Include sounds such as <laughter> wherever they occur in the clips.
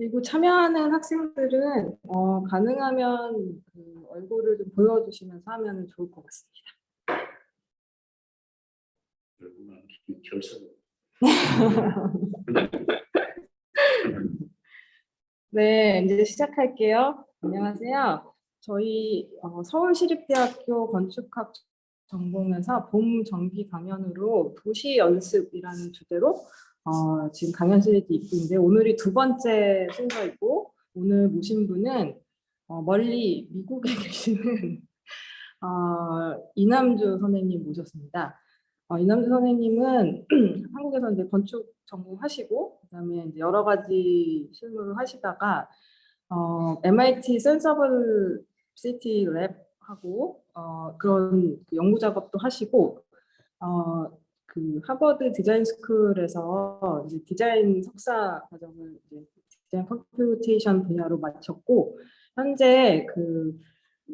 그리고 참여하는 학생들은 어, 가능하면 그 얼굴을 좀 보여주시면서 하면 좋을 것 같습니다. 결석. <laughs> 네, 이제 시작할게요. 안녕하세요. 저희 어, 서울시립대학교 건축학 전공에서 봄 정기 강연으로 도시 연습이라는 주제로 어, 지금 강연실에 입고 있는데 오늘이 두 번째 순서이고 오늘 모신 분은 어, 멀리 미국에 <laughs> 계시는 어, 이남주 선생님 모셨습니다. 어, 이남주 선생님은 <clears throat> 한국에서 이제 건축 전공하시고 그다음에 이제 여러 가지 실무를 하시다가 어, MIT 센서블 시티 랩하고 어, 그런 그 연구 작업도 하시고 어, 그 하버드 디자인 스쿨에서 이제 디자인 석사 과정을 이제 디자인 computation 분야로 마쳤고 현재 그,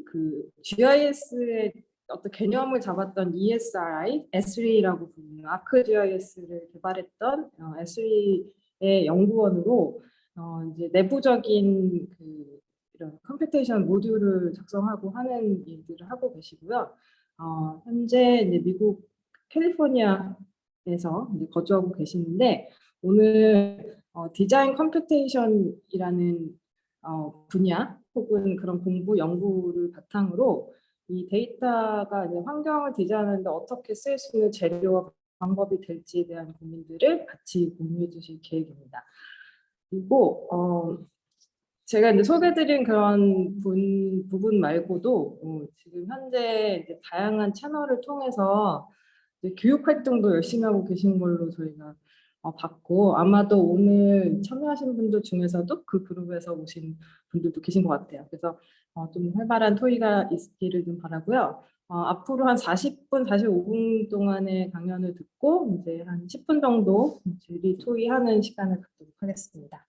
그 GIS의 어떤 개념을 잡았던 ESRI, ESRI라고 부르는 ArcGIS를 개발했던 어, ESRI의 연구원으로 어, 이제 내부적인 그 이런 computation 모듈을 작성하고 하는 일들을 하고 계시고요. 어, 현재 이제 미국 캘리포니아에서 거주하고 계시는데 오늘 어, 디자인 computation이라는 어, 분야 혹은 그런 공부 연구를 바탕으로 이 데이터가 이제 환경을 디자인하는데 어떻게 쓸 수 있는 재료와 방법이 될지에 대한 고민들을 같이 공유해 주실 계획입니다. 그리고 어, 제가 이제 소개드린 그런 분, 부분 말고도 어, 지금 현재 다양한 채널을 통해서 교육 활동도 열심히 하고 계신 걸로 저희가 어, 봤고 아마도 오늘 참여하신 분들 중에서도 그 그룹에서 오신 분들도 계신 것 같아요. 그래서 어, 좀 활발한 토의가 있기를 좀 바라고요. 어, 앞으로 한 40분, 45분 동안의 강연을 듣고 이제 한 10분 정도 질의 토의하는 시간을 갖도록 하겠습니다.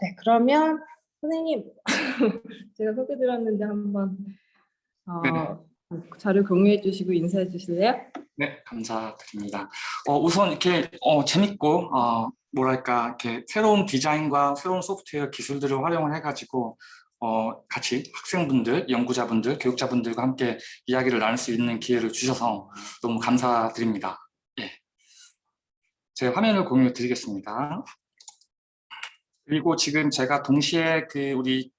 네, 그러면 선생님 <laughs> 제가 소개드렸는데 한번 어, 자료 공유해 주시고 인사해 주실래요? 네, 감사드립니다. 어, 우선 이렇게 어, 재밌고 어, 뭐랄까 이렇게 새로운 디자인과 새로운 소프트웨어 기술들을 활용을 해가지고 어, 같이 학생분들, 연구자분들, 교육자분들과 함께 이야기를 나눌 수 있는 기회를 주셔서 너무 감사드립니다. 예. 제 화면을 공유해 드리겠습니다. 그리고 지금 제가 동시에 그 우리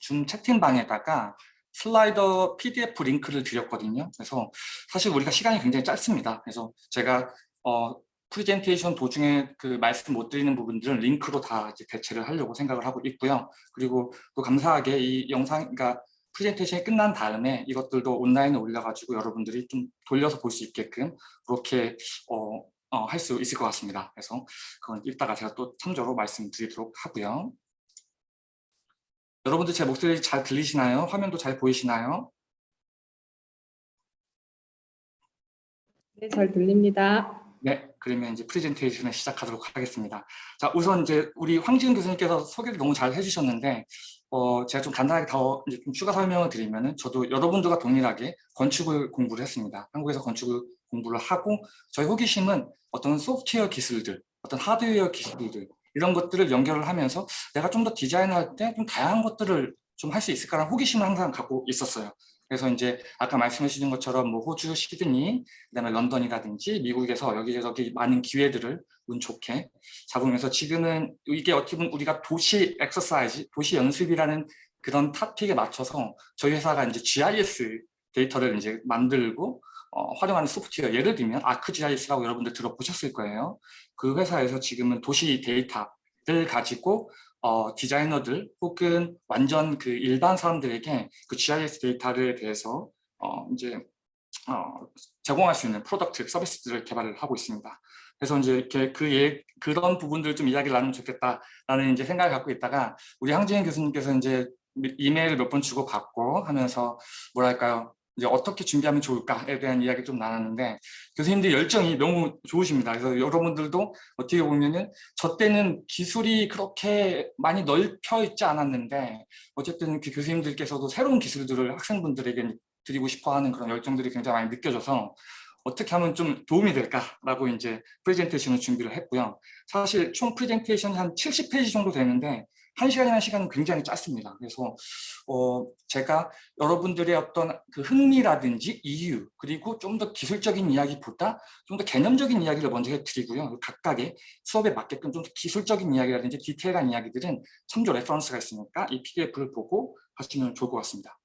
줌 채팅방에다가 슬라이드 PDF 링크를 드렸거든요. 그래서 사실 우리가 시간이 굉장히 짧습니다. 그래서 제가 어, 프레젠테이션 도중에 그 말씀 못 드리는 부분들은 링크로 다 이제 대체를 하려고 생각을 하고 있고요. 그리고 또 감사하게 이 영상, 그러니까 프레젠테이션이 끝난 다음에 이것들도 온라인에 올려가지고 여러분들이 좀 돌려서 볼 수 있게끔 그렇게 어, 어, 할 수 있을 것 같습니다. 그래서 그건 이따가 제가 또 참조로 말씀드리도록 하고요. 여러분들 제 목소리 잘 들리시나요? 화면도 잘 보이시나요? 네, 잘 들립니다. 네, 그러면 이제 프레젠테이션을 시작하도록 하겠습니다. 자, 우선 이제 우리 황지은 교수님께서 소개를 너무 잘 해주셨는데, 어, 제가 좀 간단하게 더 이제 좀 추가 설명을 드리면은 저도 여러분들과 동일하게 건축을 공부를 했습니다. 한국에서 건축을 공부를 하고 저희 호기심은 어떤 소프트웨어 기술들, 어떤 하드웨어 기술들 이런 것들을 연결을 하면서 내가 좀 더 디자인할 때 좀 다양한 것들을 좀 할 수 있을까라는 호기심을 항상 갖고 있었어요. 그래서 이제 아까 말씀해 주신 것처럼 뭐 호주, 시드니, 그다음에 런던이라든지 미국에서 여기저기 많은 기회들을 운 좋게 잡으면서 지금은 이게 어떻게 보면 우리가 도시 엑서사이즈, 도시 연습이라는 그런 topic에 맞춰서 저희 회사가 이제 GIS 데이터를 이제 만들고 어, 활용하는 소프트웨어 예를 들면 ArcGIS라고 여러분들 들어보셨을 거예요. 그 회사에서 지금은 도시 데이터를 가지고 어, 디자이너들 혹은 완전 그 일반 사람들에게 그 GIS 데이터에 대해서 어, 이제 어, 제공할 수 있는 product 서비스들을 개발을 하고 있습니다. 그래서 이제 이렇게 그 예, 그런 부분들 좀 이야기를 나누면 좋겠다라는 이제 생각을 갖고 있다가 우리 황지현 교수님께서 이제 이메일을 몇 번 주고 받고 하면서 뭐랄까요 이제 어떻게 준비하면 좋을까에 대한 이야기 좀 나눴는데 교수님들 열정이 너무 좋으십니다. 그래서 여러분들도 어떻게 보면은 저 때는 기술이 그렇게 많이 넓혀 있지 않았는데 어쨌든 그 교수님들께서도 새로운 기술들을 학생분들에게 드리고 싶어 하는 그런 열정들이 굉장히 많이 느껴져서 어떻게 하면 좀 도움이 될까라고 이제 프레젠테이션을 준비를 했고요. 사실 총 프레젠테이션이 한 70페이지 정도 되는데 한 시간이라는 시간은 굉장히 짧습니다. 그래서 어, 제가 여러분들의 어떤 그 흥미라든지 이유 그리고 좀 더 기술적인 이야기보다 좀 더 개념적인 이야기를 먼저 해드리고요. 각각의 수업에 맞게끔 좀 더 기술적인 이야기라든지 디테일한 이야기들은 참조 reference가 있으니까 이 PDF를 보고 하시면 좋을 것 같습니다.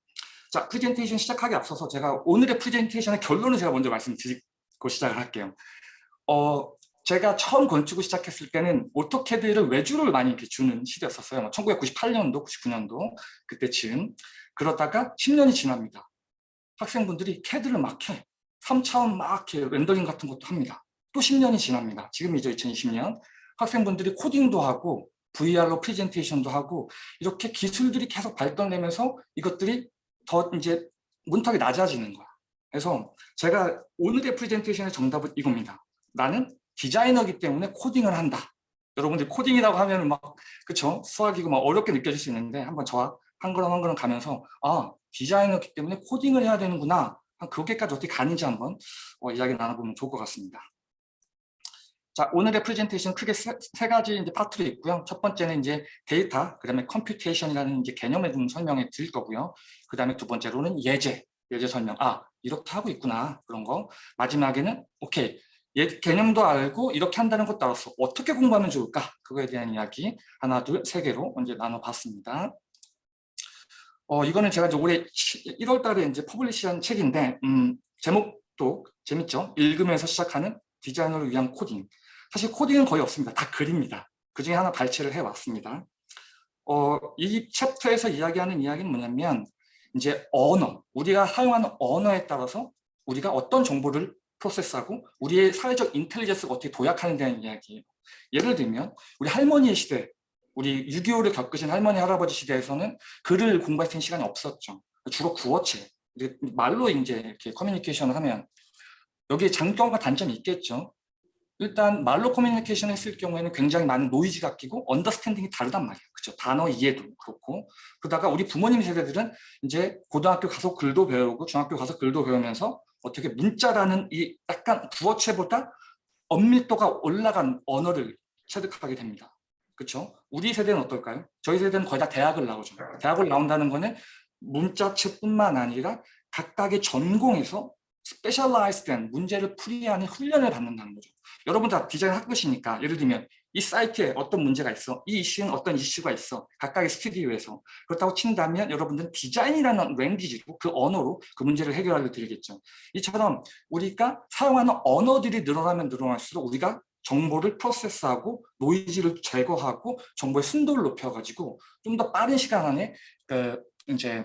자, 프레젠테이션 시작하기 앞서서 제가 오늘의 프레젠테이션의 결론을 제가 먼저 말씀드리고 시작을 할게요. 어, 제가 처음 건축을 시작했을 때는 오토캐드를 외주를 많이 이렇게 주는 시대였었어요. 뭐 1998년도, 99년도 그때쯤. 그러다가 10년이 지납니다. 학생분들이 캐드를 막 해. 3차원 막 이렇게 렌더링 같은 것도 합니다. 또 10년이 지납니다. 지금이죠, 2020년. 학생분들이 코딩도 하고 VR로 프레젠테이션도 하고 이렇게 기술들이 계속 발전되면서 이것들이 더 이제 문턱이 낮아지는 거야. 그래서 제가 오늘의 프레젠테이션의 정답은 이겁니다. 나는 디자이너기 때문에 코딩을 한다. 여러분들 코딩이라고 하면 막 그쵸 수학이고 막 어렵게 느껴질 수 있는데 한번 저와 한 걸음 한 걸음 가면서 아 디자이너기 때문에 코딩을 해야 되는구나. 한 그렇게까지 어떻게 가는지 한번 어, 이야기 나눠보면 좋을 것 같습니다. 자 오늘의 프레젠테이션 크게 세, 세 가지 이제 파트로 있고요. 첫 번째는 이제 데이터, 그다음에 computation이라는 이제 개념에 좀 설명해 드릴 거고요. 그다음에 두 번째로는 예제, 예제 설명. 아 이렇게 하고 있구나 그런 거. 마지막에는 오케이 예, 개념도 알고 이렇게 한다는 것도 알았어. 어떻게 공부하면 좋을까? 그거에 대한 이야기 하나, 둘, 세 개로 이제 나눠봤습니다. 어, 이거는 제가 이제 올해 1월 달에 이제 publish한 책인데, 음, 제목도 재밌죠? 읽으면서 시작하는 디자이너를 위한 코딩. 사실 코딩은 거의 없습니다. 다 글입니다. 그 중에 하나 발췌를 해왔습니다. 어, 이 챕터에서 이야기하는 이야기는 뭐냐면, 이제 언어, 우리가 사용하는 언어에 따라서 우리가 어떤 정보를 프로세스하고 우리의 사회적 intelligence가 어떻게 도약하는 데는 이야기예요. 예를 들면 우리 할머니의 시대, 우리 6.25를 겪으신 할머니 할아버지 시대에서는 글을 공부할 수 있는 시간이 없었죠. 주로 구어체, 말로 이제 이렇게 커뮤니케이션을 하면 여기에 장점과 단점이 있겠죠. 일단 말로 커뮤니케이션 했을 경우에는 굉장히 많은 노이즈가 끼고 understanding이 다르단 말이에요. 그렇죠. 단어 이해도 그렇고 그러다가 우리 부모님 세대들은 이제 고등학교 가서 글도 배우고 중학교 가서 글도 배우면서 어떻게 문자라는 이 약간 구어체보다 엄밀도가 올라간 언어를 체득하게 됩니다. 그렇죠? 우리 세대는 어떨까요? 저희 세대는 거의 다 대학을 나오죠. 대학을 나온다는 거는 문자체뿐만 아니라 각각의 전공에서 specialize된 문제를 풀이하는 훈련을 받는다는 거죠. 여러분 다 디자인 학부시니까 예를 들면 이 사이트에 어떤 문제가 있어? 이 이슈는 어떤 이슈가 있어? 각각의 스튜디오에서. 그렇다고 친다면 여러분들은 디자인이라는 language로 그 언어로 그 문제를 해결하려 들겠죠. 이처럼 우리가 사용하는 언어들이 늘어나면 늘어날수록 우리가 정보를 프로세스하고 노이즈를 제거하고 정보의 순도를 높여가지고 좀 더 빠른 시간 안에 그 이제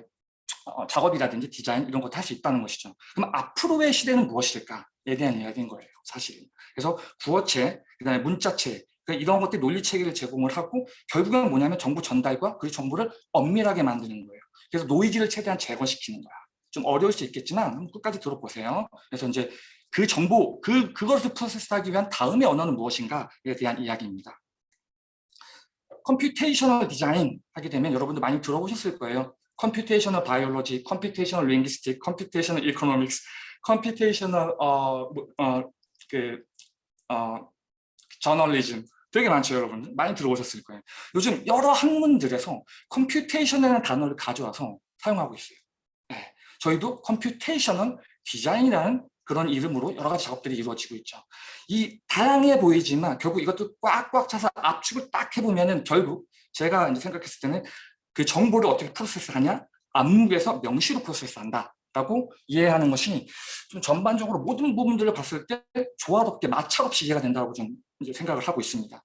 어, 작업이라든지 디자인 이런 것도 할 수 있다는 것이죠. 그럼 앞으로의 시대는 무엇일까에 대한 이야기인 거예요, 사실. 그래서 구어체, 그다음에 문자체 그러니까 이런 것들이 논리 체계를 제공을 하고 결국은 뭐냐면 정보 전달과 그 정보를 엄밀하게 만드는 거예요. 그래서 노이즈를 최대한 제거시키는 거야. 좀 어려울 수 있겠지만 끝까지 들어보세요. 그래서 이제 그 정보, 그, 그것을 프로세스하기 위한 다음의 언어는 무엇인가에 대한 이야기입니다. computational 디자인 하게 되면 여러분들 많이 들어보셨을 거예요. computational biology, computational linguistic, computational economics, computational 어, 어, 그, 어, journalism 되게 많죠 여러분. 많이 들어보셨을 거예요. 요즘 여러 학문들에서 computation이라는 단어를 가져와서 사용하고 있어요. 네. 저희도 computational 디자인이라는 그런 이름으로 여러 가지 작업들이 이루어지고 있죠. 이 다양해 보이지만 결국 이것도 꽉꽉 차서 압축을 딱 해보면 은 결국 제가 이제 생각했을 때는 그 정보를 어떻게 프로세스하냐? 암묵에서 명시로 프로세스한다 라고 이해하는 것이 좀 전반적으로 모든 부분들을 봤을 때 조화롭게 마찰 없이 이해가 된다고 좀 이제 생각을 하고 있습니다.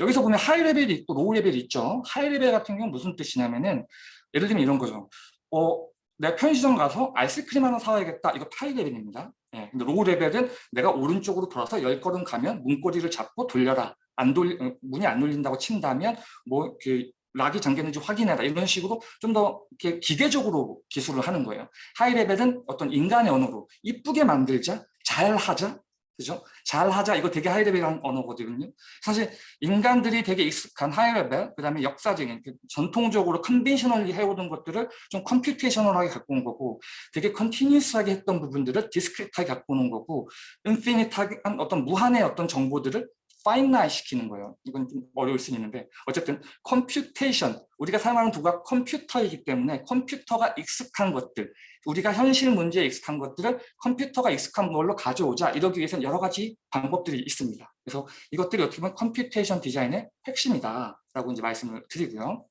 여기서 보면 high level이 있고 low level이 있죠. high level 같은 경우는 무슨 뜻이냐면은 예를 들면 이런 거죠. 어, 내가 편의점 가서 아이스크림 하나 사와야겠다. 이거 high level입니다. 예, 근데 low level은 내가 오른쪽으로 돌아서 열 걸음 가면 문고리를 잡고 돌려라. 안 돌, 어, 문이 안 열린다고 친다면 뭐 그 lock이 잠겼는지 확인해라 이런 식으로 좀더 기계적으로 기술을 하는 거예요. high level은 어떤 인간의 언어로 이쁘게 만들자, 잘 하자, 그죠? 잘하자 이거 되게 high level한 언어거든요. 사실 인간들이 되게 익숙한 high level, 그다음에 역사적인 그 전통적으로 conventionally 해오던 것들을 좀 computational하게 갖고 온 거고, 되게 continuous하게 했던 부분들을 discrete하게 갖고 오는 거고, infinite한 어떤 무한의 어떤 정보들을 finite 시키는 거예요. 이건 좀 어려울 수 있는데 어쨌든 computation 우리가 사용하는 도구가 컴퓨터이기 때문에 컴퓨터가 익숙한 것들 우리가 현실 문제에 익숙한 것들을 컴퓨터가 익숙한 걸로 가져오자 이러기 위해서는 여러 가지 방법들이 있습니다. 그래서 이것들이 어떻게 보면 computation 디자인의 핵심이다 라고 이제 말씀을 드리고요.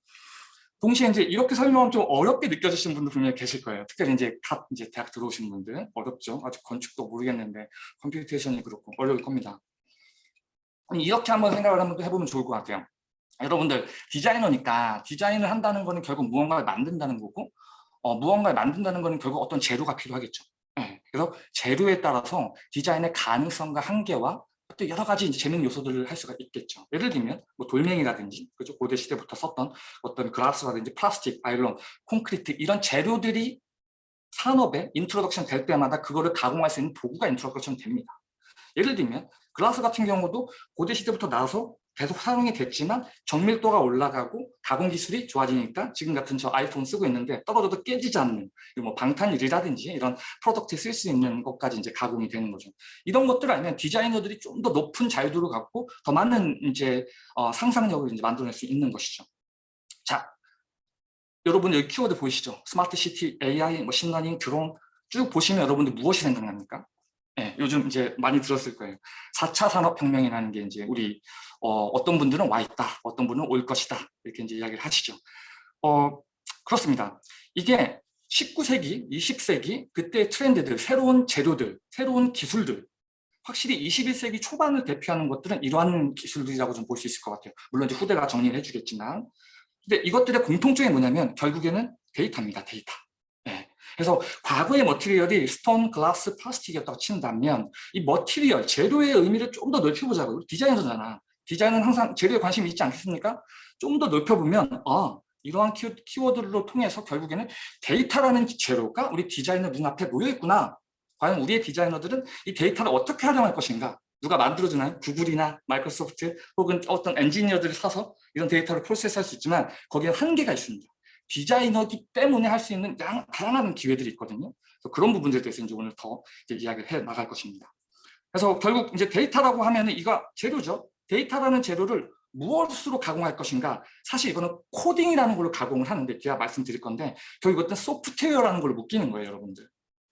동시에 이제 이렇게 설명하면 좀 어렵게 느껴지시는 분들 분명히 계실 거예요. 특별히 이제 갓 이제 대학 들어오신 분들 어렵죠. 아직 건축도 모르겠는데 computation이 그렇고 어려울 겁니다. 이렇게 한번 생각을 한번 해보면 좋을 것 같아요. 여러분들 디자이너니까 디자인을 한다는 거는 결국 무언가를 만든다는 거고 어, 무언가를 만든다는 거는 결국 어떤 재료가 필요하겠죠. 예, 그래서 재료에 따라서 디자인의 가능성과 한계와 또 여러 가지 이제 재밌는 요소들을 할 수가 있겠죠. 예를 들면 뭐 돌멩이라든지 그죠 고대 시대부터 썼던 어떤 글라스라든지 플라스틱, 나일론, 콘크리트 이런 재료들이 산업에 introduction 될 때마다 그거를 가공할 수 있는 도구가 introduction 됩니다. 예를 들면 글라스 같은 경우도 고대 시대부터 나와서 계속 사용이 됐지만 정밀도가 올라가고 가공 기술이 좋아지니까 지금 같은 저 아이폰 쓰고 있는데 떨어져도 깨지지 않는 뭐 방탄유리라든지 이런 product에 쓸 수 있는 것까지 이제 가공이 되는 거죠. 이런 것들 아니면 디자이너들이 좀 더 높은 자유도를 갖고 더 많은 이제 어, 상상력을 이제 만들어낼 수 있는 것이죠. 자, 여러분 여기 키워드 보이시죠? smart city, AI, machine learning, 드론 쭉 보시면 여러분들 무엇이 생각납니까? 네, 요즘 이제 많이 들었을 거예요. 4차 산업혁명이라는 게 이제 우리 어떤 분들은 와 있다, 어떤 분은 올 것이다 이렇게 이제 이야기를 하시죠. 어, 그렇습니다. 이게 19세기, 20세기 그때 트렌드들, 새로운 재료들, 새로운 기술들 확실히 21세기 초반을 대표하는 것들은 이러한 기술들이라고 좀 볼 수 있을 것 같아요. 물론 이제 후대가 정리를 해주겠지만 근데 이것들의 공통점이 뭐냐면 결국에는 데이터입니다. 데이터. 그래서 과거의 material이 stone, glass, 플라스틱이었다고 친다면 이 material, 재료의 의미를 좀 더 넓혀보자고요. 디자이너잖아. 디자인은 항상 재료에 관심이 있지 않겠습니까? 좀 더 넓혀보면 아 이러한 키워드로 통해서 결국에는 데이터라는 재료가 우리 디자이너 눈앞에 놓여있구나. 과연 우리의 디자이너들은 이 데이터를 어떻게 활용할 것인가? 누가 만들어주나요? 구글이나 마이크로소프트 혹은 어떤 엔지니어들을 사서 이런 데이터를 프로세스할 수 있지만 거기에 한계가 있습니다. 디자이너기 때문에 할 수 있는 다양한 기회들이 있거든요. 그래서 그런 부분들에 대해서 이제 오늘 더 이제 이야기를 해 나갈 것입니다. 그래서 결국 이제 데이터라고 하면은 이거 재료죠. 데이터라는 재료를 무엇으로 가공할 것인가 사실 이거는 코딩이라는 걸로 가공을 하는데 제가 말씀드릴 건데 결국 어떤 소프트웨어라는 걸로 묶이는 거예요 여러분들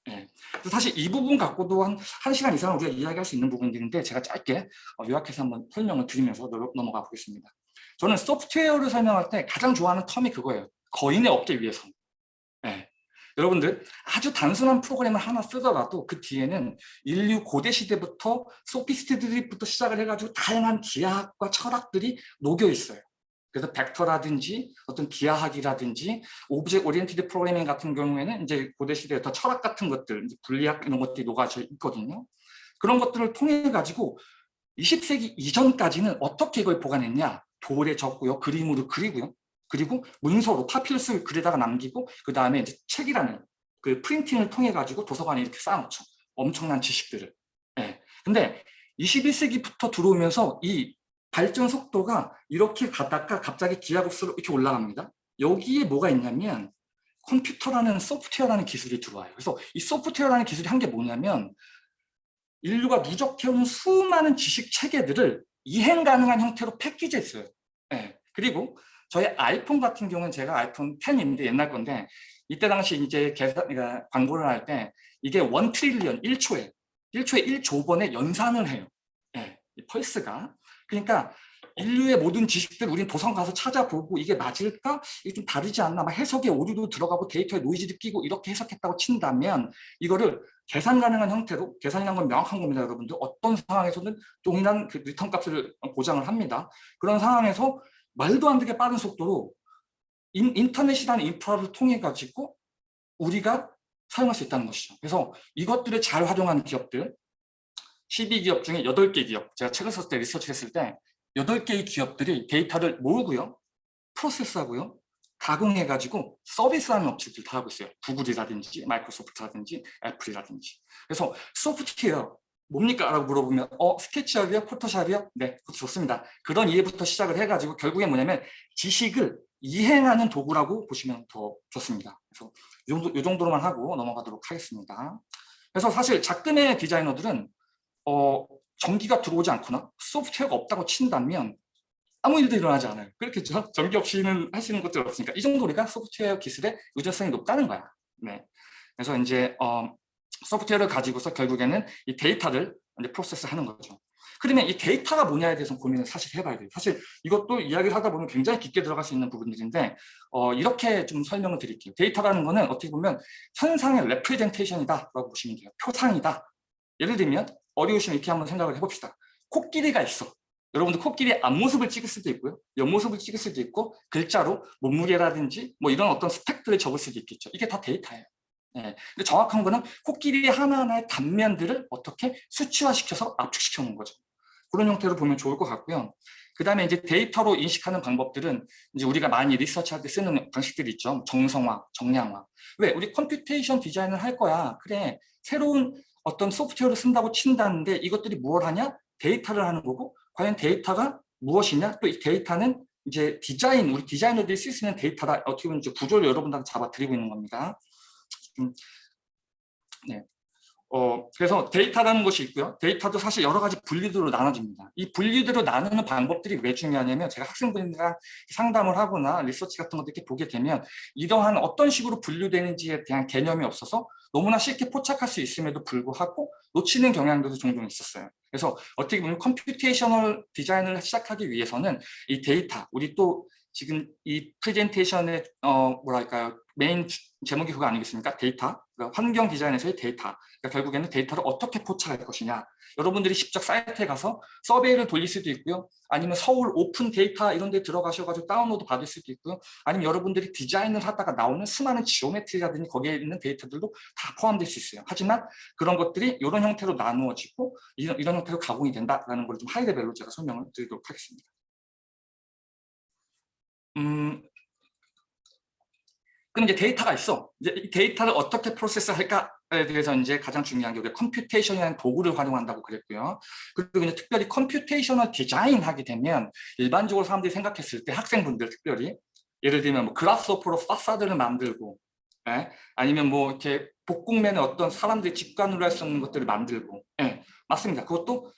예. 사실 이 부분 갖고도 한, 한 시간 이상 우리가 이야기할 수 있는 부분들인데 제가 짧게 어, 요약해서 한번 설명을 드리면서 넘어가 보겠습니다 저는 소프트웨어를 설명할 때 가장 좋아하는 term이 그거예요 거인의 업계 위에서. 네. 여러분들 아주 단순한 프로그램을 하나 쓰더라도 그 뒤에는 인류 고대 시대부터 소피스트들부터 시작을 해가지고 다양한 기하학과 철학들이 녹여 있어요. 그래서 벡터라든지 어떤 기하학이라든지 object oriented programming 같은 경우에는 이제 고대 시대에 더 철학 같은 것들, 논리학 이런 것들이 녹아져 있거든요. 그런 것들을 통해 가지고 20세기 이전까지는 어떻게 이걸 보관했냐? 돌에 적고요, 그림으로 그리고요. 그리고 문서로 파필러스를 글에다가 남기고 그 다음에 이제 책이라는 그 프린팅을 통해 가지고 도서관에 이렇게 쌓아놓죠. 엄청난 지식들을. 예. 근데 21세기부터 들어오면서 이 발전 속도가 이렇게 가다가 갑자기 기하급수로 이렇게 올라갑니다. 여기에 뭐가 있냐면 컴퓨터라는 소프트웨어라는 기술이 들어와요. 그래서 이 소프트웨어라는 기술이 한 게 뭐냐면 인류가 누적해온 수많은 지식 체계들을 이행 가능한 형태로 패키지했어요. 예. 그리고 저희 아이폰 같은 경우는 제가 아이폰 10인데 옛날 건데 이때 당시 이제 계산, 그러니까 광고를 할 때 이게 one trillion 1초에 1초에 1조 번에 연산을 해요. 예, 이 펄스가. 그러니까 인류의 모든 지식들 우린 도서관 가서 찾아보고 이게 맞을까? 이게 좀 다르지 않나? 막 해석에 오류도 들어가고 데이터에 노이즈도 끼고 이렇게 해석했다고 친다면 이거를 계산 가능한 형태로 계산이란 건 명확한 겁니다 여러분들 어떤 상황에서는 동일한 그 리턴 값을 보장을 합니다 그런 상황에서 말도 안 되게 빠른 속도로 인터넷이라는 인프라를 통해 가지고 우리가 사용할 수 있다는 것이죠. 그래서 이것들을 잘 활용하는 기업들 12기업 중에 8개 기업 제가 책을 썼을 때 리서치 했을 때 8개의 기업들이 데이터를 모으고요. 프로세스하고요. 가공해가지고 서비스하는 업체들 다 하고 있어요. 구글이라든지 마이크로소프트라든지 애플이라든지. 그래서 소프트웨어 뭡니까? 라고 물어보면 어 스케치업이요? 포토샵이요? 네, 그것도 좋습니다. 그런 이해부터 시작을 해가지고 결국에 뭐냐면 지식을 이행하는 도구라고 보시면 더 좋습니다. 그래서 이, 정도, 이 정도로만 하고 넘어가도록 하겠습니다. 그래서 사실 작금의 디자이너들은 어, 전기가 들어오지 않거나 소프트웨어가 없다고 친다면 아무 일도 일어나지 않아요. 그렇겠죠? 전기 없이는 할 수 있는 것들 없으니까 이 정도 우리가 소프트웨어 기술의 의존성이 높다는 거야. 네. 그래서 이제 어, 소프트웨어를 가지고서 결국에는 이 데이터를 이제 프로세스 하는 거죠. 그러면 이 데이터가 뭐냐에 대해서 고민을 사실 해봐야 돼요. 사실 이것도 이야기를 하다 보면 굉장히 깊게 들어갈 수 있는 부분들인데 어, 이렇게 좀 설명을 드릴게요. 데이터라는 거는 어떻게 보면 현상의 representation이다 라고 보시면 돼요. 표상이다. 예를 들면 어려우시면 이렇게 한번 생각을 해봅시다. 코끼리가 있어. 여러분들 코끼리의 앞모습을 찍을 수도 있고요. 옆모습을 찍을 수도 있고 글자로 몸무게라든지 뭐 이런 어떤 스펙들을 적을 수도 있겠죠. 이게 다 데이터예요. 네. 근데 정확한 거는 코끼리 하나하나의 단면들을 어떻게 수치화시켜서 압축시켜 놓은 거죠. 그런 형태로 보면 좋을 것 같고요. 그 다음에 이제 데이터로 인식하는 방법들은 이제 우리가 많이 리서치할 때 쓰는 방식들이 있죠. 정성화, 정량화. 왜? 우리 computation 디자인을 할 거야. 그래. 새로운 어떤 소프트웨어를 쓴다고 친다는데 이것들이 무엇 하냐? 데이터를 하는 거고 과연 데이터가 무엇이냐? 또 이 데이터는 이제 디자인, 우리 디자이너들이 쓸 수 있는 데이터다. 어떻게 보면 이제 구조를 여러분들한테 잡아드리고 있는 겁니다. 음, 네. 어, 그래서 데이터라는 것이 있고요. 데이터도 사실 여러 가지 분류대로 나눠집니다. 이 분류대로 나누는 방법들이 왜 중요하냐면 제가 학생분들이랑 상담을 하거나 리서치 같은 것들 이렇게 보게 되면 이러한 어떤 식으로 분류되는지에 대한 개념이 없어서 너무나 쉽게 포착할 수 있음에도 불구하고 놓치는 경향들도 종종 있었어요. 그래서 어떻게 보면 computational 디자인을 시작하기 위해서는 이 데이터, 우리 또 지금 이 프레젠테이션의 어 뭐랄까요 메인 제목이 그거 아니겠습니까? 데이터, 그러니까 환경 디자인에서의 데이터. 그러니까 결국에는 데이터를 어떻게 포착할 것이냐. 여러분들이 직접 사이트에 가서 survey를 돌릴 수도 있고요. 아니면 서울 오픈 데이터 이런 데 들어가셔가지고 다운로드 받을 수도 있고요. 아니면 여러분들이 디자인을 하다가 나오는 수많은 geometry라든지 거기에 있는 데이터들도 다 포함될 수 있어요. 하지만 그런 것들이 이런 형태로 나누어지고 이런, 이런 형태로 가공이 된다라는 걸 좀 high level로 제가 설명을 드리도록 하겠습니다. 음, 그럼 이제 데이터가 있어. 이제 이 데이터를 어떻게 프로세스 할까에 대해서 이제 가장 중요한 게 computation이라는 도구를 활용한다고 그랬고요. 그리고 이제 특별히 computational 디자인 하게 되면 일반적으로 사람들이 생각했을 때 학생분들 특별히 예를 들면 뭐 Grasshopper로 파사드를 만들고 예? 아니면 뭐 이렇게 복곡면에 어떤 사람들이 직관으로 할 수 없는 것들을 만들고 예, 맞습니다. 그것도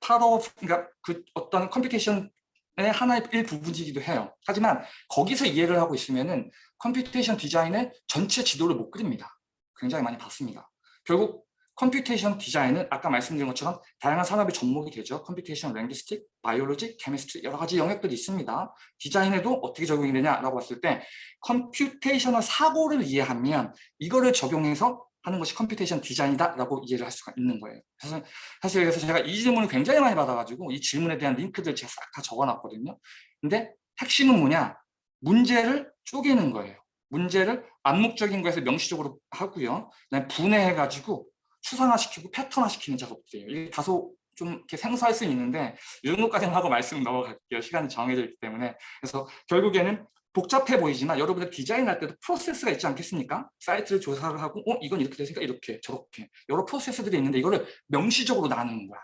파로 그러니까 그 어떤 computation의 하나의 일부분이기도 해요. 하지만 거기서 이해를 하고 있으면은 computation 디자인의 전체 지도를 못 그립니다. 굉장히 많이 봤습니다. 결국 computation 디자인은 아까 말씀드린 것처럼 다양한 산업의 접목이 되죠. computation linguistic, biology, chemistry 여러 가지 영역들이 있습니다. 디자인에도 어떻게 적용이 되냐라고 봤을 때 computational 사고를 이해하면 이거를 적용해서 하는 것이 computation 디자인이다라고 이해를 할 수가 있는 거예요. 그래서 사실 그래서 제가 이 질문을 굉장히 많이 받아가지고 이 질문에 대한 링크들 제가 싹 다 적어놨거든요. 근데 핵심은 뭐냐? 문제를 쪼개는 거예요. 문제를 암묵적인 거에서 명시적으로 하고요. 그다음에 분해해가지고 추상화시키고 패턴화시키는 작업들이에요. 이게 다소 좀 이렇게 생소할 수는 있는데 이런 것까지는 하고 말씀 넘어갈게요. 시간이 정해져 있기 때문에. 그래서 결국에는 복잡해 보이지만 여러분들 디자인할 때도 프로세스가 있지 않겠습니까? 사이트를 조사를 하고 어 이건 이렇게 됐으니까 이렇게 저렇게 여러 프로세스들이 있는데 이거를 명시적으로 나누는 거야.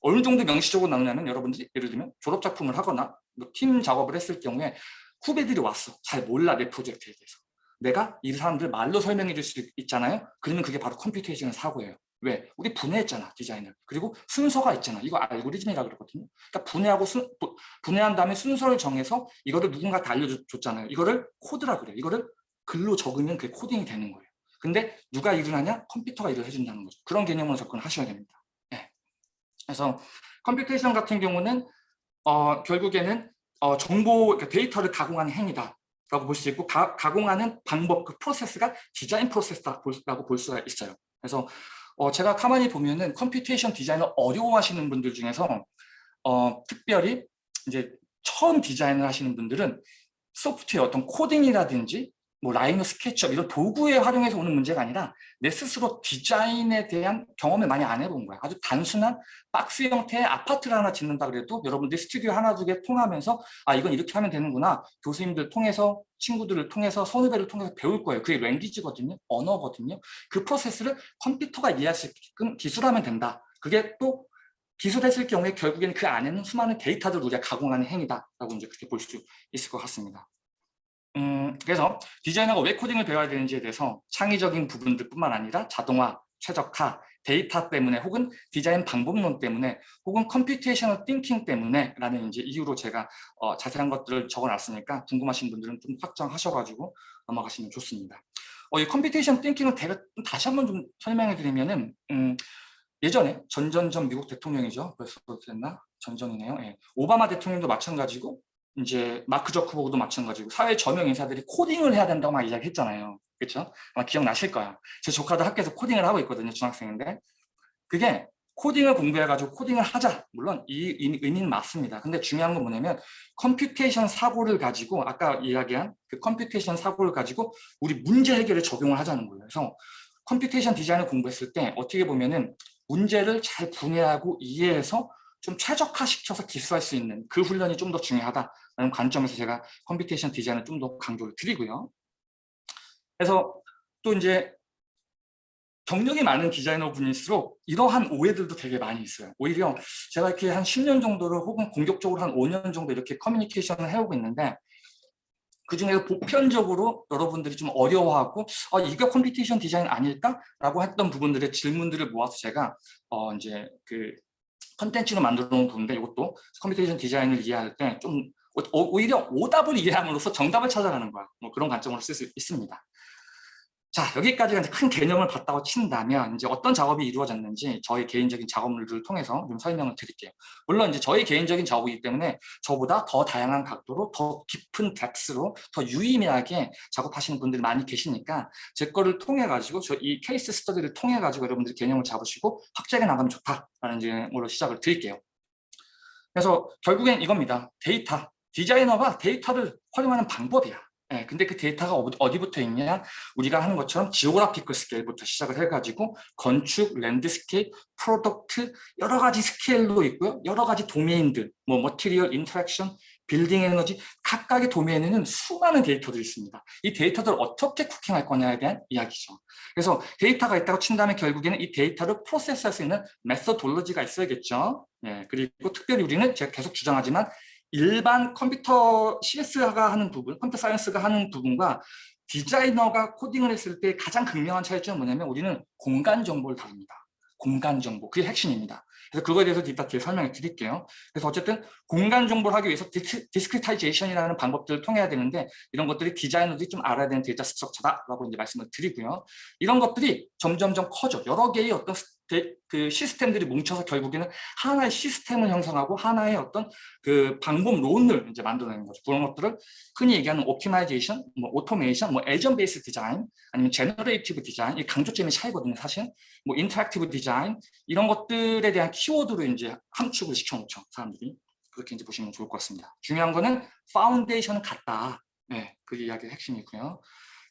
어느 정도 명시적으로 나누냐면 여러분들이 예를 들면 졸업 작품을 하거나 뭐 팀 작업을 했을 경우에 후배들이 왔어. 잘 몰라 내 프로젝트에 대해서. 내가 이 사람들 말로 설명해 줄 수 있잖아요. 그러면 그게 바로 computation 사고예요. 왜? 우리 분해했잖아 디자인을. 그리고 순서가 있잖아. 이거 알고리즘이라 그러거든요. 그러니까 분해하고 순, 분해한 다음에 순서를 정해서 이거를 누군가한테 알려줬잖아요. 이거를 코드라 그래요. 이거를 글로 적으면 그게 코딩이 되는 거예요. 근데 누가 일을 하냐? 컴퓨터가 일을 해준다는 거죠. 그런 개념으로 접근을 하셔야 됩니다. 네. 그래서 computation 같은 경우는 어, 결국에는 어, 정보, 그러니까 데이터를 가공하는 행위다. 라고 볼 수 있고 가, 가공하는 방법, 그 프로세스가 디자인 프로세스라고 볼 수가 있어요. 그래서 어, 제가 가만히 보면은 computation 디자인을 어려워하시는 분들 중에서 어, 특별히 이제 처음 디자인을 하시는 분들은 소프트웨어 어떤 코딩이라든지 뭐 Rhino SketchUp 이런 도구에 활용해서 오는 문제가 아니라 내 스스로 디자인에 대한 경험을 많이 안 해본 거야. 아주 단순한 박스 형태의 아파트를 하나 짓는다 그래도 여러분들 스튜디오 하나 두 개 통하면서 아 이건 이렇게 하면 되는구나. 교수님들 통해서 친구들을 통해서 선후배를 통해서 배울 거예요. 그게 language거든요. 언어거든요. 그 프로세스를 컴퓨터가 이해할 수 있게끔 기술하면 된다. 그게 또 기술했을 경우에 결국에는 그 안에는 수많은 데이터들을 우리가 가공하는 행위다라고 이제 그렇게 볼 수 있을 것 같습니다. 음, 그래서 디자이너가 왜 코딩을 배워야 되는지에 대해서 창의적인 부분들뿐만 아니라 자동화, 최적화, 데이터 때문에 혹은 디자인 방법론 때문에 혹은 computational thinking 때문에 라는 이제 이유로 제가 어, 자세한 것들을 적어놨으니까 궁금하신 분들은 좀 확정하셔가지고 넘어가시면 좋습니다. 어, 이 computation thinking을 제가 다시 한번 좀 설명해 드리면은 음, 예전에 전전전 미국 대통령이죠. 벌써 됐나? 전전이네요. 예. 오바마 대통령도 마찬가지고 이제 마크 저커버그도 마찬가지고 사회 저명 인사들이 코딩을 해야 된다고 막 이야기했잖아요. 그렇죠? 아마 기억나실 거야. 제 조카도 학교에서 코딩을 하고 있거든요. 중학생인데 그게 코딩을 공부해가지고 코딩을 하자. 물론 이 의- 의미는 맞습니다. 근데 중요한 건 뭐냐면 computation 사고를 가지고 아까 이야기한 그 computation 사고를 가지고 우리 문제 해결에 적용을 하자는 거예요. 그래서 computation 디자인을 공부했을 때 어떻게 보면은 문제를 잘 분해하고 이해해서 좀 최적화시켜서 기술할 수 있는 그 훈련이 좀 더 중요하다라는 관점에서 제가 computation 디자인을 좀 더 강조를 드리고요. 그래서 또 이제 경력이 많은 디자이너 분일수록 이러한 오해들도 되게 많이 있어요. 오히려 제가 이렇게 한 10년 정도를 혹은 공격적으로 한 5년 정도 이렇게 커뮤니케이션을 해오고 있는데 그중에서 보편적으로 여러분들이 좀 어려워하고 아, 이게 computation 디자인 아닐까 라고 했던 부분들의 질문들을 모아서 제가 어 이제 그 컨텐츠로 만들어 놓은 부분인데 이것도 computation 디자인을 이해할 때 좀 오히려 오답을 이해함으로써 정답을 찾아가는 거야. 뭐 그런 관점으로 쓸 수 있습니다. 자 여기까지가 이제 큰 개념을 봤다고 친다면 이제 어떤 작업이 이루어졌는지 저희 개인적인 작업물들을 통해서 좀 설명을 드릴게요. 물론 이제 저희 개인적인 작업이기 때문에 저보다 더 다양한 각도로 더 깊은 덱스로 더 유의미하게 작업하시는 분들이 많이 계시니까 제 거를 통해 가지고 저 이 case study를 통해 가지고 여러분들이 개념을 잡으시고 확장해 나가면 좋다라는 점으로 시작을 드릴게요. 그래서 결국엔 이겁니다. 데이터. 디자이너가 데이터를 활용하는 방법이야. 예, 근데 그 데이터가 어디- 어디부터 있냐? 우리가 하는 것처럼 geographical 스케일부터 시작을 해가지고 건축, landscape, product 여러 가지 스케일로 있고요. 여러 가지 도메인들, 뭐 material, interaction, 빌딩 에너지 각각의 도메인에는 수많은 데이터들이 있습니다. 이 데이터들을 어떻게 cooking할 거냐에 대한 이야기죠. 그래서 데이터가 있다고 친다면 결국에는 이 데이터를 프로세스할 수 있는 methodology가 있어야겠죠. 예, 그리고 특별히 우리는 제가 계속 주장하지만 일반 컴퓨터 CS가 하는 부분, computer science가 하는 부분과 디자이너가 코딩을 했을 때 가장 극명한 차이점은 뭐냐면 우리는 공간 정보를 다룹니다. 공간 정보, 그게 핵심입니다. 그래서 그거에 대해서 이따 뒤에 설명을 드릴게요. 그래서 어쨌든 공간 정보를 하기 위해서 dis, discretization이라는 방법들을 통해야 되는데 이런 것들이 디자이너들이 좀 알아야 되는 data structure다라고 이제 말씀을 드리고요. 이런 것들이 점점점 커져. 여러 개의 어떤 그 시스템들이 뭉쳐서 결국에는 하나의 시스템을 형성하고 하나의 어떤 그 방법론을 이제 만들어내는 거죠. 그런 것들을 흔히 얘기하는 optimization, 뭐 automation, 뭐 agent based 디자인, 아니면 generative 디자인, 이 강조점의 차이거든요, 사실. 뭐 interactive 디자인 이런 것들에 대한 키워드로 이제 함축을 시켜놓죠, 사람들이. 그렇게 이제 보시면 좋을 것 같습니다. 중요한 거는 foundation은 같다. 네, 그 이야기의 핵심이고요.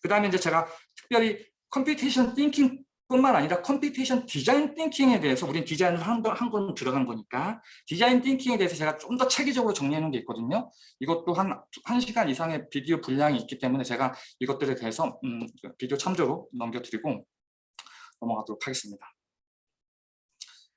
그 다음에 이제 제가 특별히 computation thinking 뿐만 아니라 computational design thinking에 대해서 우리는 디자인을 한건 들어간 거니까 design thinking에 대해서 제가 좀 더 체계적으로 놓은 게 있거든요. 이것도 한, 한 시간 이상의 비디오 분량이 있기 때문에 제가 이것들에 대해서 음, 비디오 참조로 넘겨드리고 넘어가도록 하겠습니다.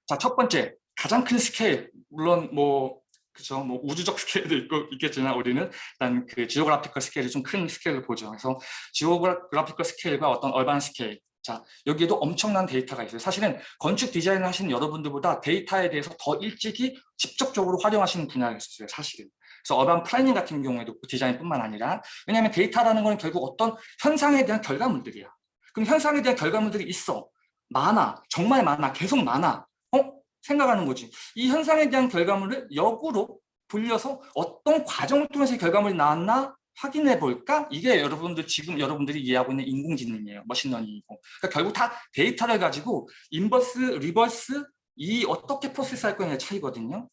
자, 첫 번째, 가장 큰 스케일, 물론 뭐 그죠, 뭐 우주적 <laughs> 스케일도 있고 있겠지만 우리는 일단 그 geographical scale이 좀 큰 스케일을 보죠. 그래서 geographical scale과 어떤 urban scale, 자 여기에도 엄청난 데이터가 있어요. 사실은 건축 디자인을 하시는 여러분들보다 데이터에 대해서 더 일찍이 직접적으로 활용하시는 분야가 있었어요. 사실은. 그래서 urban planning 같은 경우에도 디자인뿐만 아니라 왜냐하면 데이터라는 건 결국 어떤 현상에 대한 결과물들이야. 그럼 현상에 대한 결과물들이 있어. 많아. 정말 많아. 계속 많아. 어? 생각하는 거지. 이 현상에 대한 결과물을 역으로 돌려서 어떤 과정을 통해서 이 결과물이 나왔나 확인해 볼까? 이게 여러분들 지금 여러분들이 이해하고 있는 인공지능이에요. machine learning이고. 그러니까 결국 다 데이터를 가지고 inverse, reverse 이 어떻게 process할 거냐의 차이거든요.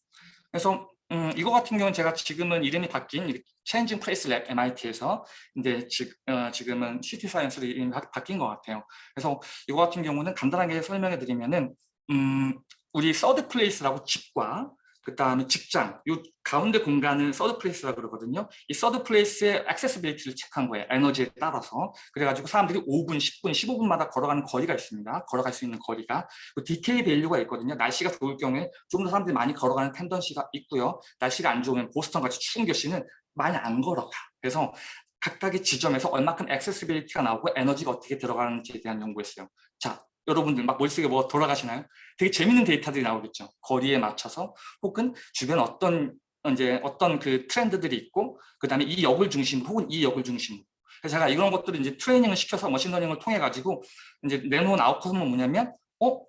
그래서 음, 이거 같은 경우는 제가 지금은 이름이 바뀐 Changing Places Lab MIT에서 근데 지, 어, 지금은 City Science로 이름이 바, 바뀐 것 같아요. 그래서 이거 같은 경우는 간단하게 설명해 드리면은 음, 우리 third place라고 집과 그 다음에 직장, 요 가운데 공간은 third place라고 그러거든요. 이 third place의 accessibility를 체크한 거예요. 에너지에 따라서. 그래가지고 사람들이 5분, 10분, 15분마다 걸어가는 거리가 있습니다. 걸어갈 수 있는 거리가. 그 detail value가 있거든요. 날씨가 좋을 경우에 좀 더 사람들이 많이 걸어가는 tendency가 있고요. 날씨가 안 좋으면 보스턴 같이 추운 도시는 많이 안 걸어가. 그래서 각각의 지점에서 얼마큼 accessibility가 나오고 에너지가 어떻게 들어가는지에 대한 연구했어요. 자, 여러분들 막 머릿속에 뭐 돌아가시나요? 되게 재밌는 데이터들이 나오겠죠. 거리에 맞춰서 혹은 주변 어떤 이제 어떤 그 트렌드들이 있고 그 다음에 이 역을 중심으로 혹은 이 역을 중심으로 그래서 제가 이런 것들을 이제 트레이닝을 시켜서 machine learning을 통해 가지고 이제 내놓은 outcome은 뭐냐면 어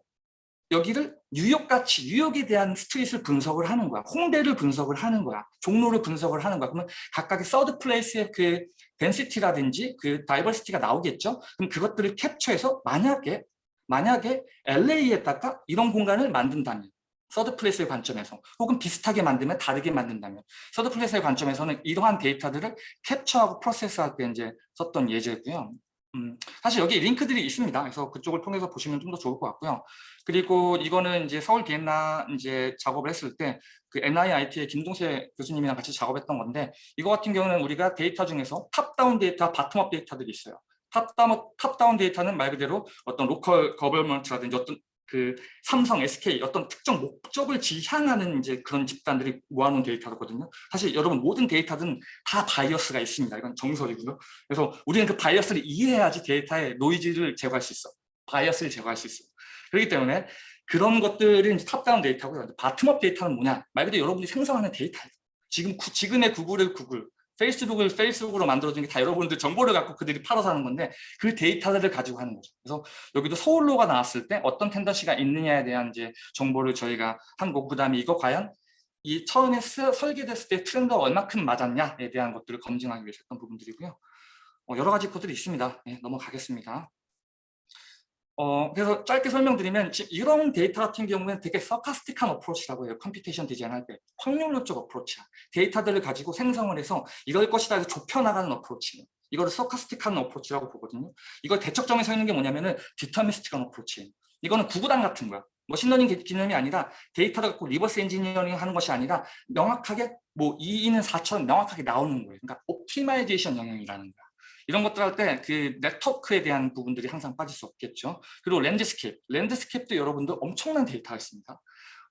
여기를 뉴욕같이 뉴욕에 대한 street을 분석을 하는 거야. 홍대를 분석을 하는 거야. 종로를 분석을 하는 거야. 그러면 각각의 third place의 그 density라든지 그 diversity가 나오겠죠. 그럼 그것들을 캡처해서 만약에 만약에 LA에다가 이런 공간을 만든다면 third place의 관점에서 혹은 비슷하게 만들면 다르게 만든다면 third place의 관점에서는 이러한 데이터들을 캡처하고 process할 때 이제 썼던 예제고요. 음, 사실 여기 링크들이 있습니다. 그래서 그쪽을 통해서 보시면 좀 더 좋을 것 같고요. 그리고 이거는 이제 서울 비엔나 이제 작업을 했을 때 그 NYIT의 김동세 교수님이랑 같이 작업했던 건데 이거 같은 경우는 우리가 데이터 중에서 top-down data, bottom-up data들이 있어요. top-down, top-down data는 말 그대로 어떤 local government라든지 어떤 그 삼성, SK 어떤 특정 목적을 지향하는 이제 그런 집단들이 모아놓은 데이터거든요. 사실 여러분 모든 데이터든 다 bias가 있습니다. 이건 정설이고요. 그래서 우리는 그 bias를 이해해야지 데이터의 노이즈를 제거할 수 있어. bias를 제거할 수 있어. 그렇기 때문에 그런 것들은 top-down data고요. bottom-up data는 뭐냐? 말 그대로 여러분이 생성하는 데이터예요. 지금 구, 지금의 Google을 Google, Facebook을 Facebook으로 만들어준 게 다 여러분들 정보를 갖고 그들이 팔아서 하는 건데 그 데이터들을 가지고 하는 거죠. 그래서 여기도 서울로가 나왔을 때 어떤 tendency가 있느냐에 대한 이제 정보를 저희가 한 거고 그다음에 이거 과연 이 처음에 스, 설계됐을 때 트렌드가 얼마큼 맞았냐에 대한 것들을 검증하기 위해서 했던 부분들이고요. 어, 여러 가지 것들이 있습니다. 네, 넘어가겠습니다. 어, 그래서 짧게 설명드리면 이런 데이터 같은 경우는 되게 stochastic한 approach라고 해요. computation design 할 때. 확률론적 approach야. 데이터들을 가지고 생성을 해서 이럴 것이다 해서 좁혀나가는 approach. 이거를 stochastic한 approach라고 보거든요. 이걸 대척점에 서 있는 게 뭐냐면은 deterministic한 approach. 이거는 구구단 같은 거야. machine learning 개념이 아니라 데이터를 갖고 reverse engineering 하는 것이 아니라 명확하게 뭐 2는 4처럼 명확하게 나오는 거예요. 그러니까 optimization 영역이라는 거야. 이런 것들 할 때 그 네트워크에 대한 부분들이 항상 빠질 수 없겠죠. 그리고 landscape, landscape도 여러분들 엄청난 데이터가 있습니다.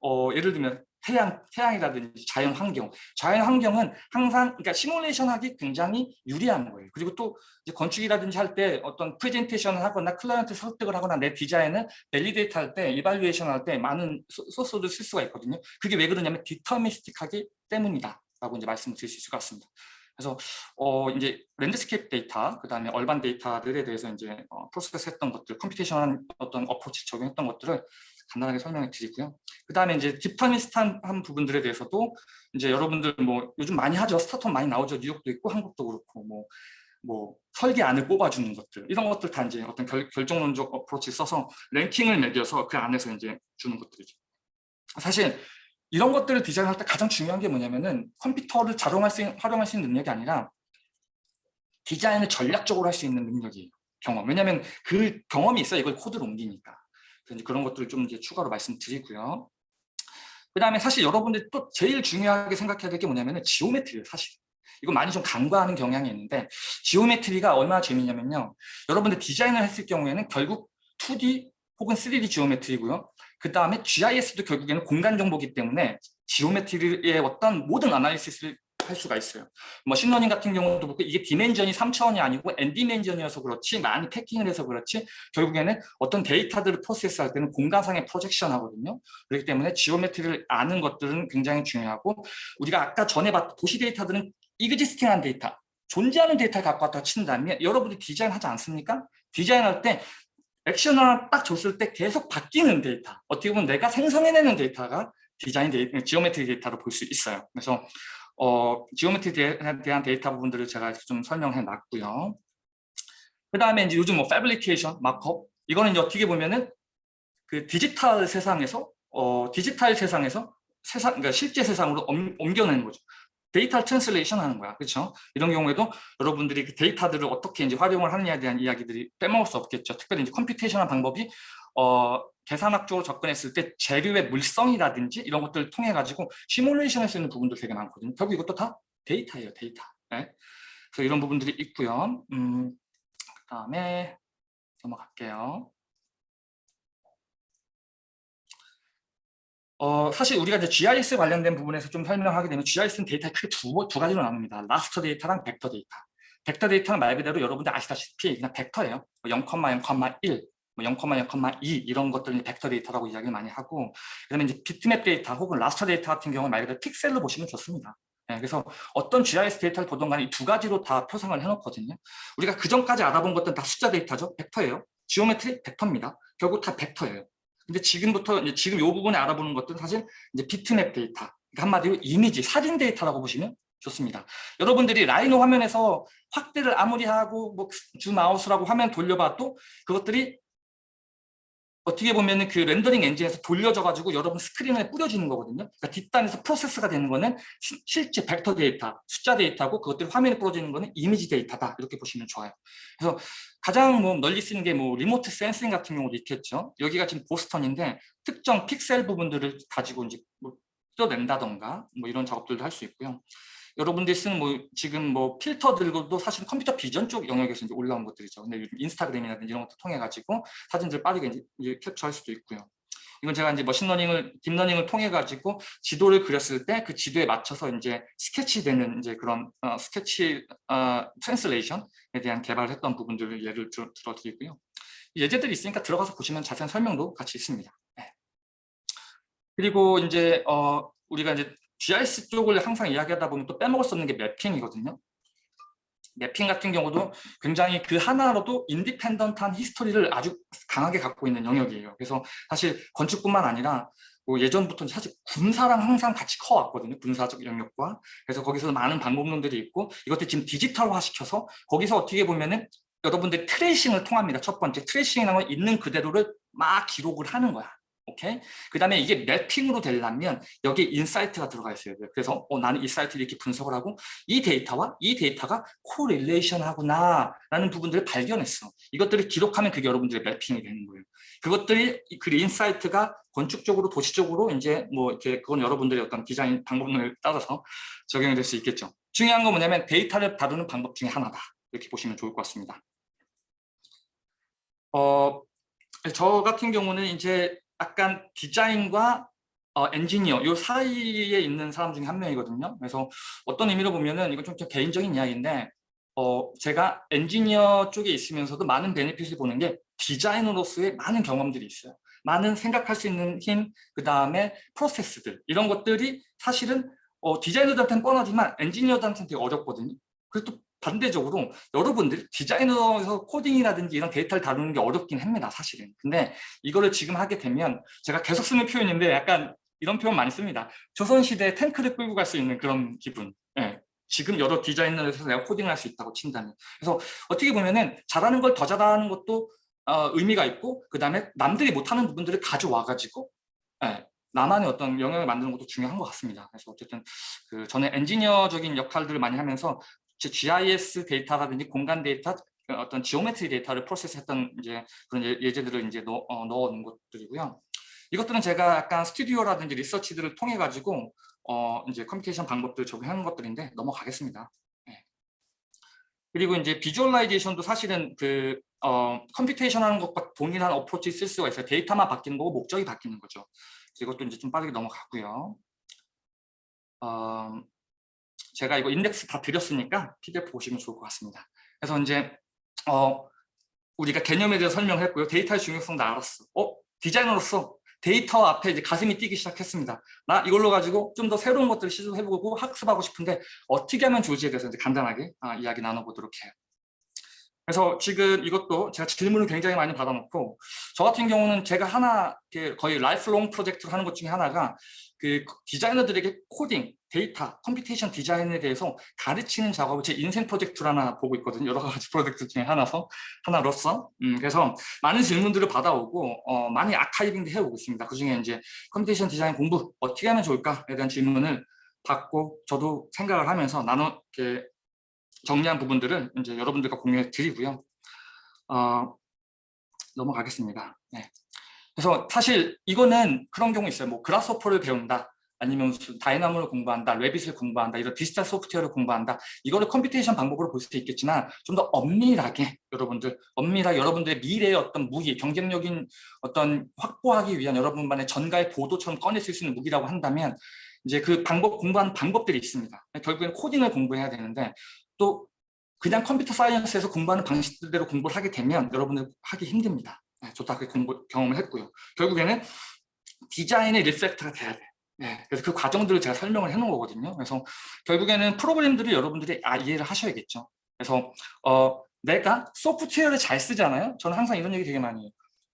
어, 예를 들면 태양, 태양이라든지 자연 환경, 자연 환경은 항상 그러니까 시뮬레이션 하기 굉장히 유리한 거예요. 그리고 또 이제 건축이라든지 할 때 어떤 프레젠테이션을 하거나 클라이언트 설득을 하거나 내 디자인을 validate 할 때, evaluation 할 때 많은 소, 스를 쓸 수가 있거든요. 그게 왜 그러냐면 deterministic하기 때문이다. 라고 이제 말씀을 드릴 수 있을 것 같습니다. 그래서 어 이제 landscape data, 그 다음에 urban data들에 대해서 이제 어, process 했던 것들, computation한 어떤 approach 적용했던 것들을 간단하게 설명해 드리고요. 그 다음에 이제 deterministic한 부분들에 대해서도 이제 여러분들 뭐 요즘 많이 하죠. 스타트업 많이 나오죠. 뉴욕도 있고 한국도 그렇고 뭐, 뭐 설계안을 뽑아주는 것들 이런 것들 다 이제 어떤 결, 결정론적 어프로치 써서 랭킹을 매겨서 그 안에서 이제 주는 것들이죠. 사실 이런 것들을 디자인할 때 가장 중요한 게 뭐냐면은 컴퓨터를 자동할 수 있는, 활용할 수 있는 능력이 아니라 디자인을 전략적으로 할 수 있는 능력이에요. 경험. 왜냐하면 그 경험이 있어야 이걸 코드로 옮기니까. 그래서 그런 것들을 좀 이제 추가로 말씀드리고요. 그 다음에 사실 여러분들이 또 제일 중요하게 생각해야 될 게 뭐냐면은 지오메트리예요, 사실. 이거 많이 좀 간과하는 경향이 있는데 geometry가 얼마나 재밌냐면요. 여러분들 디자인을 했을 경우에는 결국 2D 혹은 3D geometry고요. 그 다음에 GIS도 결국에는 공간 정보기 때문에 geometry의 어떤 모든 analysis를 할 수가 있어요. machine learning 같은 경우도 그렇고 이게 dimension이 3차원이 아니고 N디멘전이어서 그렇지 많이 packing을 해서 그렇지 결국에는 어떤 데이터들을 process할 때는 공간상의 projection 하거든요. 그렇기 때문에 geometry를 아는 것들은 굉장히 중요하고 우리가 아까 전에 봤던 도시 데이터들은 existing한 데이터 존재하는 데이터를 갖고 왔다 친다면 여러분이 디자인하지 않습니까? 디자인할 때 액션을 딱 줬을 때 계속 바뀌는 데이터 어떻게 보면 내가 생성해내는 데이터가 디자인 데이터, geometry 데이터로 볼 수 있어요. 그래서 어, geometry에 대한 데이터 부분들을 제가 좀 설명해 놨고요. 그 다음에 이제 요즘 뭐 fabrication, mock-up 이거는 이제 어떻게 보면은 그 디지털 세상에서 어, 디지털 세상에서 세상, 그러니까 실제 세상으로 옮, 옮겨내는 거죠 데이터 translation 하는 거야. 그렇죠? 이런 경우에도 여러분들이 그 데이터들을 어떻게 이제 활용을 하느냐에 대한 이야기들이 빼먹을 수 없겠죠. 특별히 이제 computation한 방법이 어, 계산학적으로 접근했을 때 재료의 물성이라든지 이런 것들을 통해 가지고 시뮬레이션 할 수 있는 부분도 되게 많거든요. 결국 이것도 다 데이터예요, 데이터. 네. 그래서 이런 부분들이 있고요. 음, 그다음에 넘어갈게요. 어, 사실 우리가 이제 GIS 관련된 부분에서 좀 설명하게 되면 GIS는 데이터에 크게 두, 두 가지로 나눕니다. raster 데이터랑 벡터 데이터. 벡터 데이터는 말 그대로 여러분들 아시다시피 그냥 벡터예요. 0,0,1, 뭐 0,0,2 이런 것들을 벡터 데이터라고 이야기를 많이 하고 그다음에 이제 비트맵 데이터 혹은 raster 데이터 같은 경우는 말 그대로 픽셀로 보시면 좋습니다. 네, 그래서 어떤 GIS 데이터를 보던 간에 이 두 가지로 다 표상을 해놓거든요. 우리가 그 전까지 알아본 것들은 다 숫자 데이터죠. 벡터예요. geometry 벡터입니다. 결국 다 벡터예요. 근데 지금부터 이제 지금 이 부분에 알아보는 것들은 사실 이제 비트맵 데이터. 그러니까 한마디로 이미지, 사진 데이터라고 보시면 좋습니다. 여러분들이 라이노 화면에서 확대를 아무리 하고 뭐 줌아웃이라고 화면 돌려봐도 그것들이 어떻게 보면 그 렌더링 엔진에서 돌려져 가지고 여러분 스크린에 뿌려지는 거거든요. 그러니까 뒷단에서 프로세스가 되는 거는 시, 실제 벡터 데이터, 숫자 데이터고 그것들이 화면에 뿌려지는 거는 이미지 데이터다. 이렇게 보시면 좋아요. 그래서 가장 뭐 널리 쓰는 게 뭐 remote sensing 같은 경우도 있겠죠. 여기가 지금 보스턴인데 특정 픽셀 부분들을 가지고 이제 뭐 뜯어낸다던가 뭐 이런 작업들도 할 수 있고요. 여러분들이 쓰는 뭐 지금 뭐 필터들도 사실 computer vision 쪽 영역에서 이제 올라온 것들이죠. 근데 요즘 인스타그램이라든지 이런 것도 통해 가지고 사진들 빠르게 이제 캡처할 수도 있고요. 이건 제가 이제 머신러닝을 딥러닝을 통해 가지고 지도를 그렸을 때 그 지도에 맞춰서 이제 스케치되는 이제 그런 어, 스케치 어, translation에 대한 개발을 했던 부분들을 예를 들어, 들어 드리고요. 예제들이 있으니까 들어가서 보시면 자세한 설명도 같이 있습니다. 네. 그리고 이제 어, 우리가 이제 GIS 쪽을 항상 이야기하다 보면 또 빼먹을 수 없는 게 mapping이거든요. mapping 같은 경우도 굉장히 그 하나로도 independent한 history를 아주 강하게 갖고 있는 영역이에요. 그래서 사실 건축뿐만 아니라 뭐 예전부터 사실 군사랑 항상 같이 커왔거든요. 군사적 영역과. 그래서 거기서 많은 방법론들이 있고 이것들 지금 디지털화 시켜서 거기서 어떻게 보면은 여러분들 tracing을 통합니다. 첫 번째 tracing이라는 건 있는 그대로를 막 기록을 하는 거야. 오케이? 그 다음에 이게 mapping으로 되려면 여기 insight가 들어가 있어야 돼요. 그래서 어, 나는 이 사이트를 이렇게 분석을 하고 이 데이터와 이 데이터가 correlation 하구나 라는 부분들을 발견했어. 이것들을 기록하면 그게 여러분들의 mapping이 되는 거예요. 그것들이 그 insight가 건축적으로 도시적으로 이제 뭐 이렇게 그건 여러분들의 어떤 디자인 방법론을 따라서 적용이 될 수 있겠죠. 중요한 건 뭐냐면 데이터를 다루는 방법 중에 하나다. 이렇게 보시면 좋을 것 같습니다. 어, 저 같은 경우는 이제 약간 디자인과 어, 엔지니어 요 사이에 있는 사람 중에 한 명이거든요. 그래서 어떤 의미로 보면은 이건 좀 개인적인 이야기인데 어, 제가 엔지니어 쪽에 있으면서도 많은 베네핏을 보는 게 디자이너로서의 많은 경험들이 있어요. 많은 생각할 수 있는 힘, 그 다음에 프로세스들 이런 것들이 사실은 어, 디자이너들한테는 뻔하지만 엔지니어들한테는 되게 어렵거든요. 그래서 또 반대적으로 여러분들 디자이너에서 코딩이라든지 이런 데이터를 다루는 게 어렵긴 합니다 사실은 근데 이거를 지금 하게 되면 제가 계속 쓰는 표현인데 약간 이런 표현 많이 씁니다 조선시대 탱크를 끌고 갈 수 있는 그런 기분 예. 지금 여러 디자이너에서 내가 코딩을 할수 있다고 친다면 그래서 어떻게 보면은 잘하는 걸 더 잘하는 것도 어, 의미가 있고 그 다음에 남들이 못하는 부분들을 가져와 가지고 예. 나만의 어떤 영역을 만드는 것도 중요한 것 같습니다. 그래서 어쨌든 그 저는 엔지니어적인 역할들을 많이 하면서 GIS 데이터라든지 공간 데이터 어떤 geometry 데이터를 process했던 이제 그런 예, 예제들을 이제 넣어, 어, 넣은 것들이고요. 이것들은 제가 약간 스튜디오라든지 research들을 통해 가지고 어 이제 computation 방법들 적용하는 것들인데 넘어가겠습니다. 네. 그리고 이제 visualization도 사실은 그 어, computation 하는 것과 동일한 approach 쓸 수가 있어요. 데이터만 바뀌는 거고 목적이 바뀌는 거죠. 이것도 이제 좀 빠르게 넘어가고요. 어, 제가 이거 인덱스 다 드렸으니까 PDF 보시면 좋을 것 같습니다. 그래서 이제 어, 우리가 개념에 대해서 설명했고요. 데이터의 중요성도 알았어. 어? 디자이너로서 데이터 앞에 이제 가슴이 뛰기 시작했습니다. 나 이걸로 가지고 좀 더 새로운 것들을 시도해보고 학습하고 싶은데 어떻게 하면 좋을지에 대해서 이제 간단하게 아, 이야기 나눠보도록 해요. 그래서 지금 이것도 제가 질문을 굉장히 많이 받아놓고 저 같은 경우는 제가 하나 거의 lifelong 프로젝트를 하는 것 중에 하나가 그 디자이너들에게 코딩, 데이터, computation 디자인에 대해서 가르치는 작업을 제 인생 프로젝트로 하나 보고 있거든요. 여러 가지 <laughs> 프로젝트 중에 하나서 하나로서. 음, 그래서 많은 질문들을 받아오고 어, 많이 archiving도 해오고 있습니다. 그 중에 이제 computation 디자인 공부 어떻게 하면 좋을까에 대한 질문을 받고 저도 생각을 하면서 나눠 이렇게 정리한 부분들을 이제 여러분들과 공유해 드리고요. 어, 넘어가겠습니다. 네. 그래서 사실 이거는 그런 경우 있어요. 뭐 Grasshopper를 배운다. 아니면 Dynamo를 공부한다, Revit을 공부한다, 이런 디지털 소프트웨어를 공부한다. 이거를 computation 방법으로 볼수 있겠지만 좀 더 엄밀하게 여러분들, 엄밀하게 여러분들의 미래의 어떤 무기, 경쟁력인 어떤 확보하기 위한 여러분만의 전가의 보도처럼 꺼내실 수 있는 무기라고 한다면 이제 그 방법 공부하는 방법들이 있습니다. 결국엔 코딩을 공부해야 되는데 또 그냥 computer science에서 공부하는 방식대로 공부를 하게 되면 여러분들 하기 힘듭니다. 네, 저도 그렇게 공부, 경험을 했고요. 결국에는 디자인의 refactor가 돼야 돼요. 네, 그래서 그 과정들을 제가 설명을 해놓은 거거든요. 그래서 결국에는 프로그램들을 여러분들이 아, 이해를 하셔야겠죠. 그래서 어, 내가 소프트웨어를 잘 쓰잖아요. 저는 항상 이런 얘기 되게 많이 해요.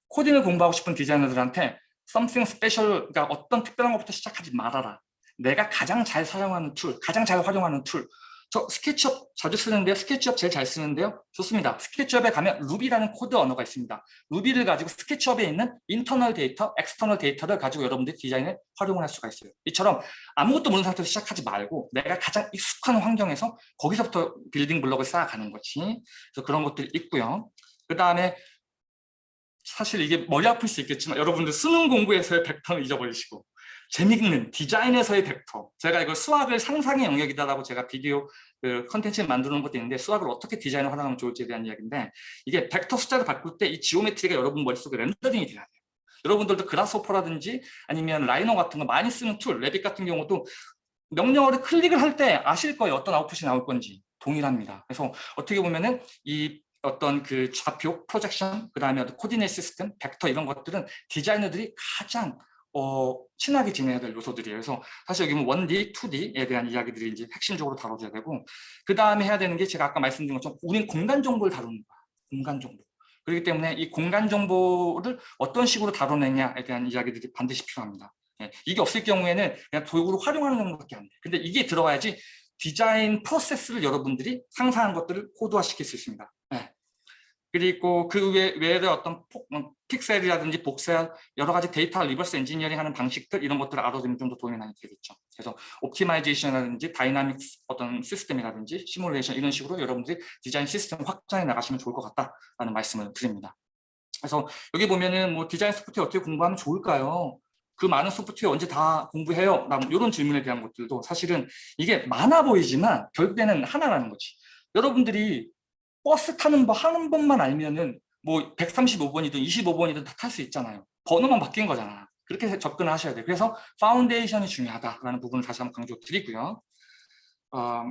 코딩을 공부하고 싶은 디자이너들한테 something special, 그러니까 어떤 특별한 것부터 시작하지 말아라. 내가 가장 잘 사용하는 tool, 가장 잘 활용하는 tool. 저 SketchUp 자주 쓰는데요. SketchUp 제일 잘 쓰는데요. 좋습니다. SketchUp에 가면 Ruby라는 코드 언어가 있습니다. Ruby를 가지고 SketchUp에 있는 internal 데이터, external 데이터를 가지고 여러분들이 디자인에 활용을 할 수가 있어요. 이처럼 아무것도 모르는 상태에서 시작하지 말고 내가 가장 익숙한 환경에서 거기서부터 building block을 쌓아가는 거지. 그래서 그런 것들이 있고요. 그 다음에 사실 이게 머리 아플 수 있겠지만 여러분들 수능 공부에서의 벡터는 잊어버리시고 재밌는 디자인에서의 벡터. 제가 이걸 수학을 상상의 영역이다라고 제가 비디오 그 컨텐츠를 만드는 것도 있는데 수학을 어떻게 디자인을 활용하면 좋을지에 대한 이야기인데 이게 벡터 숫자를 바꿀 때 이 geometry가 여러분 머릿속에 렌더링이 돼야 돼요. 여러분들도 Grasshopper라든지 아니면 Rhino 같은 거 많이 쓰는 tool Revit 같은 경우도 명령어를 클릭을 할 때 아실 거예요. 어떤 아웃풋이 나올 건지. 동일합니다. 그래서 어떻게 보면은 이 어떤 그 좌표, projection, 그 다음에 coordinate system, 벡터 이런 것들은 디자이너들이 가장 어, 친하게 지내야 될 요소들이에요. 그래서 사실 여기 뭐 1D, 2D에 대한 이야기들이 이제 핵심적으로 다뤄져야 되고 그 다음에 해야 되는 게 제가 아까 말씀드린 것처럼 우린 공간 정보를 다루는 거야. 공간 정보. 그렇기 때문에 이 공간 정보를 어떤 식으로 다뤄내냐에 대한 이야기들이 반드시 필요합니다. 예, 이게 없을 경우에는 그냥 도구로 활용하는 정도밖에 안 돼. 근데 이게 들어가야지 디자인 프로세스를 여러분들이 상상한 것들을 코드화시킬 수 있습니다. 네. 그리고 그 외, 외에 어떤 폭, 어, 픽셀이라든지 복셀 여러 가지 데이터 reverse engineering 하는 방식들 이런 것들을 알아두면 좀 더 도움이 많이 되겠죠. 그래서 optimization이라든지 dynamic 어떤 시스템이라든지 시뮬레이션 이런 식으로 여러분들이 디자인 시스템 확장해 나가시면 좋을 것 같다라는 말씀을 드립니다. 그래서 여기 보면은 뭐 디자인 소프트웨어 어떻게 공부하면 좋을까요? 그 많은 소프트웨어 언제 다 공부해요? 이런 질문에 대한 것들도 사실은 이게 많아 보이지만 결국에는 하나라는 거지. 여러분들이 버스 타는 법 하는 법만 알면은 뭐 135번이든 25번이든 다 탈 수 있잖아요. 번호만 바뀐 거잖아. 그렇게 접근을 하셔야 돼요. 그래서 foundation이 중요하다라는 부분을 다시 한번 강조 드리고요. 어,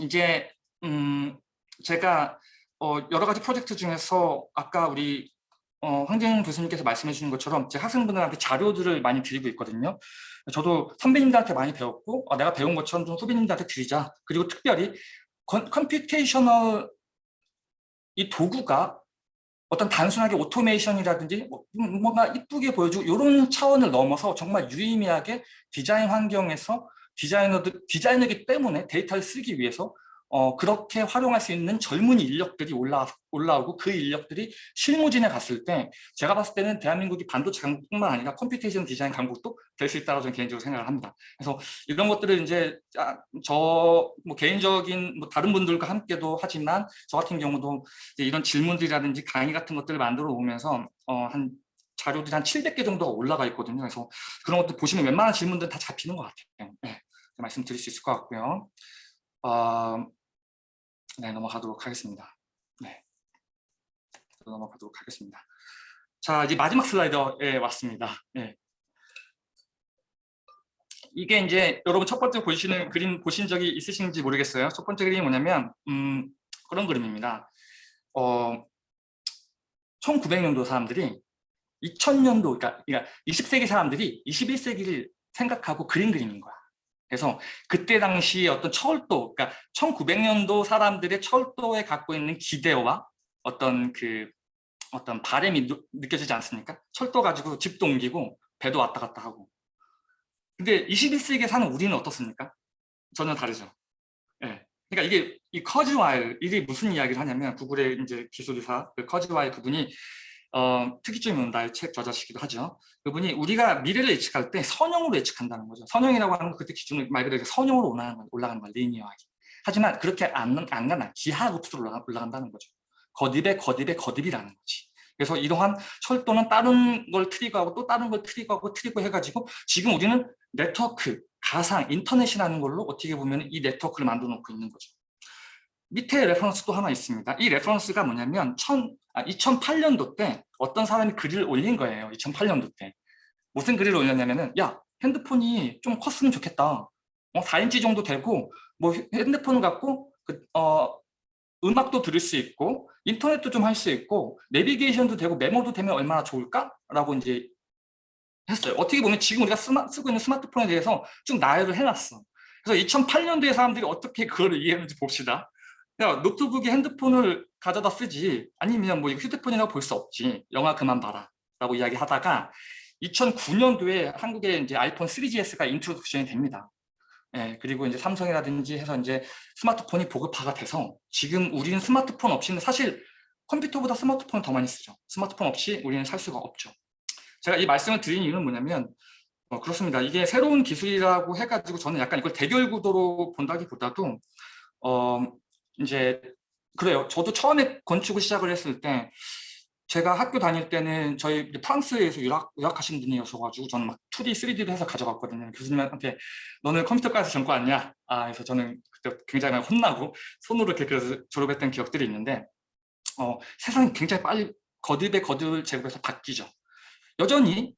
이제 음, 제가 어, 여러 가지 프로젝트 중에서 아까 우리 어, 황재영 교수님께서 말씀해 주신 것처럼 제 학생분들한테 자료들을 많이 드리고 있거든요. 저도 선배님들한테 많이 배웠고 어, 내가 배운 것처럼 좀 후배님들한테 드리자. 그리고 특별히 computational 이 도구가 어떤 단순하게 오토메이션이라든지 뭐, 음, 뭔가 이쁘게 보여주고 이런 차원을 넘어서 정말 유의미하게 디자인 환경에서 디자이너들 디자이너기 때문에 데이터를 쓰기 위해서 어, 그렇게 활용할 수 있는 젊은 인력들이 올라, 올라오고 그 인력들이 실무진에 갔을 때 제가 봤을 때는 대한민국이 반도체 강국뿐만 아니라 computation 디자인 강국도 될 수 있다고 저는 개인적으로 생각을 합니다. 그래서 이런 것들을 이제 저 뭐 개인적인 뭐 다른 분들과 함께도 하지만 저 같은 경우도 이런 질문들이라든지 강의 같은 것들을 만들어 오면서 어, 한 자료들이 한 700개 정도가 올라가 있거든요. 그래서 그런 것들 보시면 웬만한 질문들은 다 잡히는 것 같아요. 네, 말씀드릴 수 있을 것 같고요. 어, 네, 넘어가도록 하겠습니다. 네, 넘어가도록 하겠습니다. 자, 이제 마지막 슬라이더에 왔습니다. 네. 이게 이제 여러분 첫 번째 보시는 그림 보신 적이 있으신지 모르겠어요. 첫 번째 그림이 뭐냐면 음, 그런 그림입니다. 어, 1900년도 사람들이 2000년도, 그러니까, 그러니까 20세기 사람들이 21세기를 생각하고 그린 그림인 거야. 그래서 그때 당시 어떤 철도, 그러니까 1900년도 사람들의 철도에 갖고 있는 기대와 어떤 그 어떤 바램이 느껴지지 않습니까? 철도 가지고 집도 옮기고 배도 왔다 갔다 하고. 근데 21세기에 사는 우리는 어떻습니까? 전혀 다르죠. 예. 네. 그러니까 이게 이 커즈와일 이게 무슨 이야기를 하냐면 구글의 이제 기술이사 그 커즈와일 그분이 어, 특이점이 온다의 책 저자시기도 하죠. 그분이 우리가 미래를 예측할 때 선형으로 예측한다는 거죠. 선형이라고 하는 건 그때 기준을 말 그대로 선형으로 올라가는, 올라가는 거야, linear하게. 하지만 그렇게 안, 안 가나 기하급수로 올라가, 올라간다는 거죠. 거듭의 거듭의 거듭이라는 거지. 그래서 이러한 철도는 다른 걸 trigger하고 또 다른 걸 trigger하고 trigger 해가지고 지금 우리는 네트워크, 가상, 인터넷이라는 걸로 어떻게 보면 이 네트워크를 만들어 놓고 있는 거죠. 밑에 reference도 하나 있습니다. 이 reference가 뭐냐면 천, 아, 2008년도 때 어떤 사람이 글을 올린 거예요. 2008년도 때. 무슨 글을 올렸냐면은 야 핸드폰이 좀 컸으면 좋겠다. 어, 4인치 정도 되고 뭐 핸드폰을 갖고 그, 어, 음악도 들을 수 있고 인터넷도 좀 할 수 있고 내비게이션도 되고 메모도 되면 얼마나 좋을까라고 이제 했어요. 어떻게 보면 지금 우리가 스마, 쓰고 있는 스마트폰에 대해서 쭉 나열을 해놨어. 그래서 2008년도에 사람들이 어떻게 그거를 이해했는지 봅시다. 야, 노트북에 핸드폰을 가져다 쓰지 아니면 뭐 휴대폰이라고 볼 수 없지. 영화 그만 봐라. 라고 이야기하다가 2009년도에 한국에 이제 아이폰 3GS가 introduction이 됩니다. 예, 그리고 이제 삼성이라든지 해서 이제 스마트폰이 보급화가 돼서 지금 우리는 스마트폰 없이는 사실 컴퓨터보다 스마트폰을 더 많이 쓰죠. 스마트폰 없이 우리는 살 수가 없죠. 제가 이 말씀을 드린 이유는 뭐냐면 어, 그렇습니다. 이게 새로운 기술이라고 해가지고 저는 약간 이걸 대결 구도로 본다기보다도 어, 이제 그래요. 저도 처음에 건축을 시작을 했을 때 제가 학교 다닐 때는 저희 프랑스에서 유학, 유학하신 분이어서가지고 저는 막 2D, 3D를 해서 가져갔거든요. 교수님한테 너는 컴퓨터과에서 전과 아니야? 아, 그래서 저는 그때 굉장히 혼나고 손으로 이렇게 그래서 졸업했던 기억들이 있는데 어, 세상이 굉장히 빨리 거듭에 거듭을 제곱해서 바뀌죠. 여전히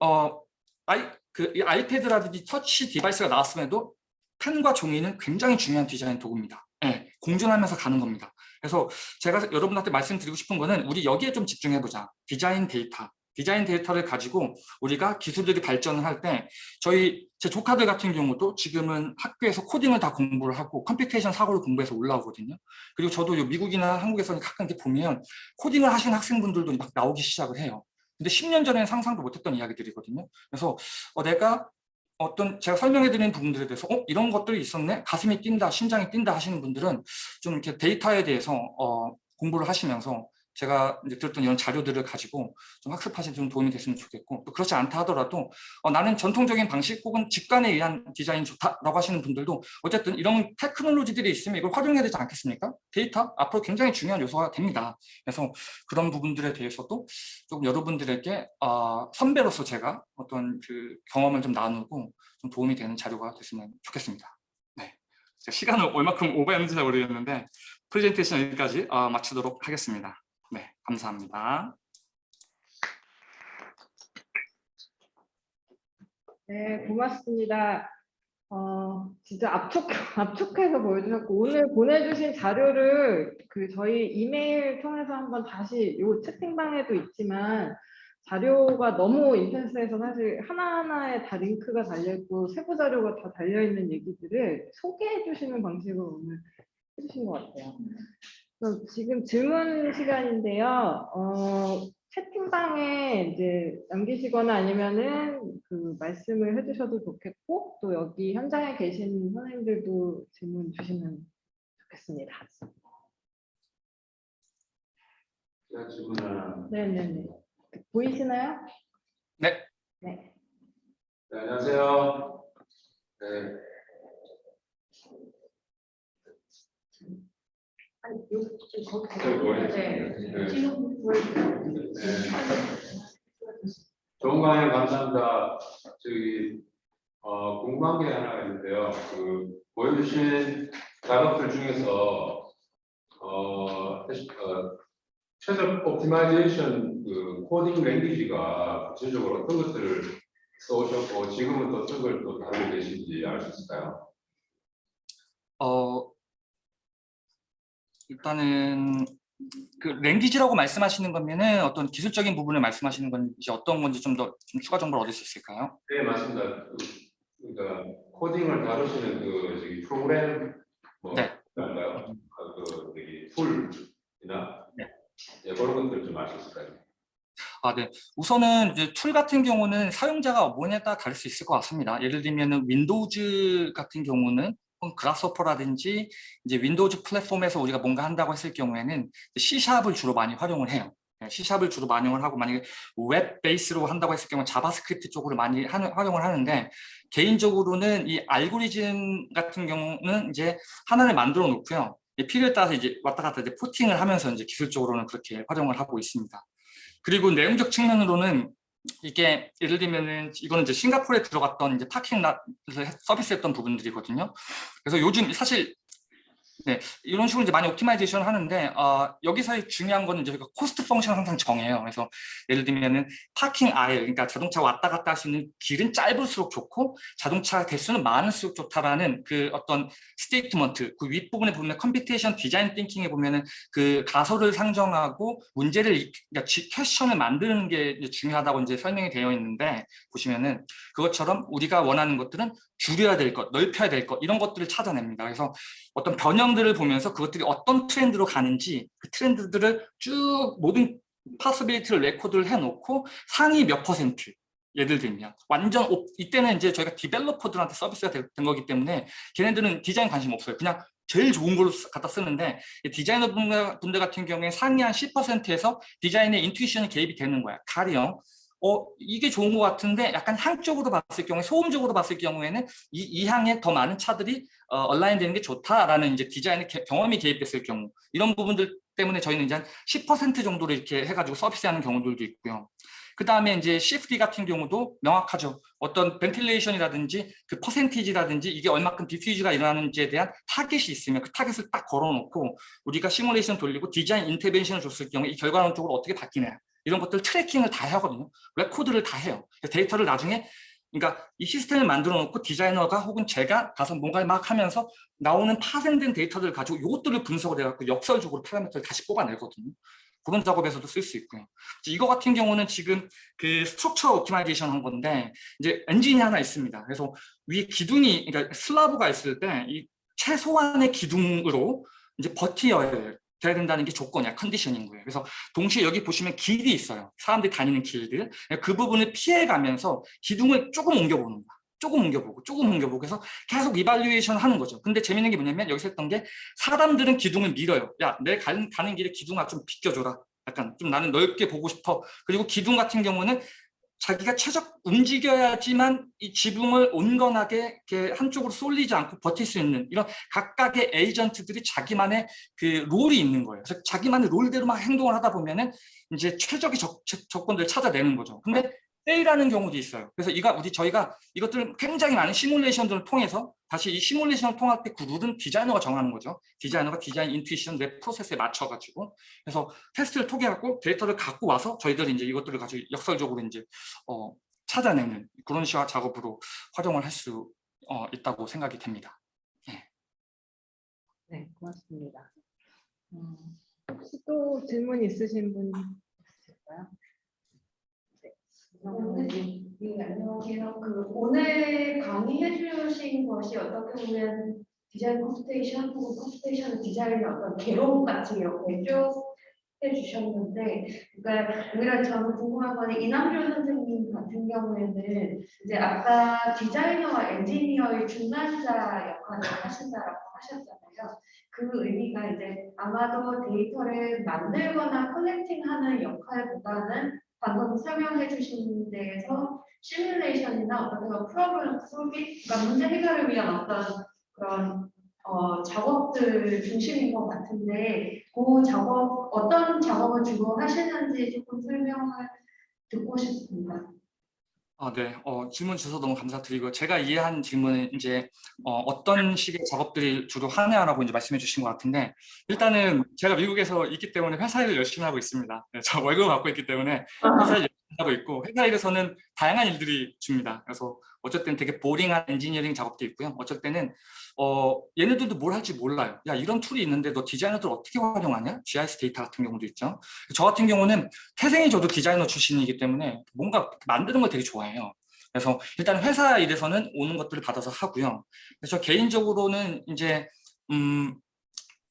어, 아이, 그이 아이패드라든지 터치 device가 나왔음에도 펜과 종이는 굉장히 중요한 디자인 도구입니다. 네, 공존하면서 가는 겁니다. 그래서 제가 여러분한테 말씀드리고 싶은 거는 우리 여기에 좀 집중해보자. 디자인 데이터. 디자인 데이터를 가지고 우리가 기술들이 발전을 할 때 저희 제 조카들 같은 경우도 지금은 학교에서 코딩을 다 공부를 하고 computation 사고를 공부해서 올라오거든요. 그리고 저도 요 미국이나 한국에서는 가끔 이렇게 보면 코딩을 하시는 학생분들도 막 나오기 시작을 해요. 근데 10년 전에는 상상도 못했던 이야기들이거든요. 그래서 어, 내가 어떤 제가 설명해 드리는 부분들에 대해서 어 이런 것들이 있었네? 가슴이 뛴다 심장이 뛴다 하시는 분들은 좀 이렇게 데이터에 대해서 어, 공부를 하시면서 제가 이제 들었던 이런 자료들을 가지고 좀 학습하시는 좀 도움이 됐으면 좋겠고 또 그렇지 않다 하더라도 어, 나는 전통적인 방식 혹은 직관에 의한 디자인이 좋다라고 하시는 분들도 어쨌든 이런 테크놀로지들이 있으면 이걸 활용해야 되지 않겠습니까? 데이터 앞으로 굉장히 중요한 요소가 됩니다. 그래서 그런 부분들에 대해서도 좀 여러분들에게 어, 선배로서 제가 어떤 그 경험을 좀 나누고 좀 도움이 되는 자료가 됐으면 좋겠습니다. 네, 시간을 얼마큼 오버했는지 잘 모르겠는데 프레젠테이션 여기까지 어, 마치도록 하겠습니다. 네, 감사합니다. 네, 고맙습니다. 어, 진짜 압축, <laughs> 압축해서 보여주셨고, 오늘 보내주신 자료를 그 저희 이메일 통해서 한번 다시 요 채팅방에도 있지만, 자료가 너무 인텐스해서 사실 하나하나에 다 링크가 달려있고, 세부 자료가 다 달려있는 얘기들을 소개해 주시는 방식으로 오늘 해주신 것 같아요. 그럼 지금 질문 시간인데요. 어, 채팅방에 이제 남기시거나 아니면은 그 말씀을 해주셔도 좋겠고 또 여기 현장에 계신 선생님들도 질문 주시면 좋겠습니다. 제가 질문 하나. 네네네. 보이시나요? 네. 네. 네, 안녕하세요. 네, 아니, 거기 머리. 네. 네. 지금 보여주세요. 네. 좋은 강연 감사합니다. 저기 어, 궁금한 게 하나가 있는데요. 그 보여주신 작업들 중에서 어, 사실, 어, 최저 optimization 그 코딩 language가 구체적으로 어떤 것들을 써오셨고 지금은 어떤 걸 또 다루고 계신지 알 수 있을까요? 어, 일단은 그 language라고 말씀하시는 거면은 어떤 기술적인 부분을 말씀하시는 건지 어떤 건지 좀 더 좀 추가 정보를 얻을 수 있을까요? 네 맞습니다. 그, 그러니까 코딩을 다루시는 그 저기 프로그램 뭐 네. 뭔가요? 그 저기 툴이나 네. 예, 그런 것들 좀알수 있을까요? 아, 네. 우선은 이제 툴 같은 경우는 사용자가 뭐냐에 따라 다를 수 있을 것 같습니다. 예를 들면 은 Windows 같은 경우는 Grasshopper라든지 이제 Windows 플랫폼에서 우리가 뭔가 한다고 했을 경우에는 C샵을 주로 많이 활용을 해요. 네, C샵을 주로 반영을 하고 만약에 web base로 한다고 했을 경우 JavaScript 쪽으로 많이 하는, 활용을 하는데 개인적으로는 이 알고리즘 같은 경우는 이제 하나를 만들어 놓고요. 이 필요에 따라서 이제 왔다 갔다 이제 porting을 하면서 이제 기술적으로는 그렇게 활용을 하고 있습니다. 그리고 내용적 측면으로는 이게 예를 들면은 이거는 이제 싱가포르에 들어갔던 이제 parking lot을 서비스했던 부분들이거든요. 그래서 요즘 사실 네, 이런 식으로 이제 많이 optimization 하는데 어, 여기서의 중요한 거는 저희가 cost function을 항상 정해요. 그래서 예를 들면은 parking aisle, 그러니까 자동차 왔다 갔다 할 수 있는 길은 짧을수록 좋고 자동차 대수는 많을수록 좋다라는 그 어떤 statement, 그 윗부분에 보면 computation design thinking에 보면은 그 가설을 상정하고 문제를 이- 그러니까 지- question을 만드는 게 이제 중요하다고 이제 설명이 되어 있는데 보시면은 그것처럼 우리가 원하는 것들은 줄여야 될 것, 넓혀야 될 것 이런 것들을 찾아냅니다. 그래서 어떤 변형들을 보면서 그것들이 어떤 트렌드로 가는지 그 트렌드들을 쭉 모든 possibility를 record를 해놓고 상위 몇 퍼센트 예를 들면 완전 op- 이때는 이제 저희가 developer들한테 서비스가 된 거기 때문에 걔네들은 디자인 관심 없어요. 그냥 제일 좋은 걸로 쓰- 갖다 쓰는데 이 디자이너 분들, 같은 경우에 상위 한 10%에서 디자인에 intuition이 개입이 되는 거야. 가령 어 이게 좋은 것 같은데 약간 향적으로 봤을 경우에 소음적으로 봤을 경우에는 이, 이 향에 더 많은 차들이 어, align 되는 게 좋다라는 이제 디자인의 개- 경험이 개입됐을 경우 이런 부분들 때문에 저희는 이제 한 10% 정도로 이렇게 해가지고 서비스하는 경우들도 있고요. 그 다음에 이제 CFD 같은 경우도 명확하죠. 어떤 ventilation이라든지 그 percentage라든지 이게 얼마큼 diffuse가 일어나는지에 대한 타겟이 있으면 그 타겟을 딱 걸어놓고 우리가 시뮬레이션 돌리고 디자인 intervention을 줬을 경우에 이 결과론적으로 어떻게 바뀌냐 이런 것들 tracking을 다 하거든요. record를 다 해요. 데이터를 나중에 그러니까 이 시스템을 만들어 놓고 디자이너가 혹은 제가 가서 뭔가를 막 하면서 나오는 파생된 데이터들을 가지고 이것들을 분석을 해갖고 역설적으로 파라미터를 다시 뽑아내거든요. 그런 작업에서도 쓸 수 있고요. 이거 같은 경우는 지금 그 structure optimization 한 건데 이제 엔진이 하나 있습니다. 그래서 위에 기둥이 그러니까 슬라브가 있을 때 이 최소한의 기둥으로 이제 버티어야 돼야 된다는 게 조건이야 컨디션인 거예요. 그래서 동시에 여기 보시면 길이 있어요. 사람들이 다니는 길들 그 부분을 피해가면서 기둥을 조금 옮겨보는 거야. 조금 옮겨보고 조금 옮겨보고 해서 계속 evaluation 하는 거죠. 근데 재밌는 게 뭐냐면 여기서 했던 게 사람들은 기둥을 밀어요. 야, 내 가는, 가는 길에 기둥아 좀 비껴줘라. 약간 좀 나는 넓게 보고 싶어. 그리고 기둥 같은 경우는 자기가 최적 움직여야지만 이 지붕을 온건하게 이렇게 한쪽으로 쏠리지 않고 버틸 수 있는 이런 각각의 agent들이 자기만의 그 role이 있는 거예요. 그래서 자기만의 role대로 막 행동을 하다 보면은 이제 최적의 적, 조건들을 찾아내는 거죠. 근데 fail하는 경우도 있어요. 그래서 이가 우리 저희가 이것들을 굉장히 많은 시뮬레이션들을 통해서 다시 이 시뮬레이션을 통할 때 그 룰은 디자이너가 정하는 거죠. 디자이너가 디자인 intuition 내 프로세스에 맞춰가지고 그래서 테스트를 통해갖고 데이터를 갖고 와서 저희들이 이제 이것들을 가지고 역설적으로 이제 어, 찾아내는 그런 시화 작업으로 활용을 할수 어, 있다고 생각이 됩니다. 네, 고맙습니다. 음, 혹시 또 질문 있으신 분 있을까요? 네, 네, 안녕하세요. 그 오늘 강의해 주신 것이 어떻게 보면 design computation 혹은 computation design의 어떤 개론 같은 이렇게 쭉 해주셨는데, 그러니까 오히려 저는 궁금한 건 이남주 선생님 같은 경우에는 이제 아까 디자이너와 엔지니어의 중간자 역할을 하신다라고 하셨잖아요. 그 의미가 이제 아마도 데이터를 만들거나 connecting하는 역할보다는 방금 설명해 주신 데에서 시뮬레이션이나 어떤 그런 problem solving, 그러니까 문제 해결을 위한 어떤 그런 어, 작업들 중심인 것 같은데 그 작업 어떤 작업을 주로 하시는지 조금 설명을 듣고 싶습니다. 아, 네. 어, 질문 주셔서 너무 감사드리고 제가 이해한 질문은 이제 어, 떤 식의 작업들이 주로 하냐라고 이제 말씀해 주신 것 같은데 일단은 제가 미국에서 있기 때문에 회사 일을 열심히 하고 있습니다. 네, 저 월급을 받고 있기 때문에 회사 일 열심히 하고 있고 회사 일에서는 다양한 일들이 줍니다. 그래서 때는 되게 boring한 엔지니어링 작업도 있고요. 어쩔 때는 어, 얘네들도 뭘 할지 몰라요. 야 이런 툴이 있는데 너 디자이너들 어떻게 활용하냐? GIS 데이터 같은 경우도 있죠. 저 같은 경우는 태생이 저도 디자이너 출신이기 때문에 뭔가 만드는 걸 되게 좋아해요. 그래서 일단 회사 일에서는 오는 것들을 받아서 하고요. 그래서 개인적으로는 이제 음,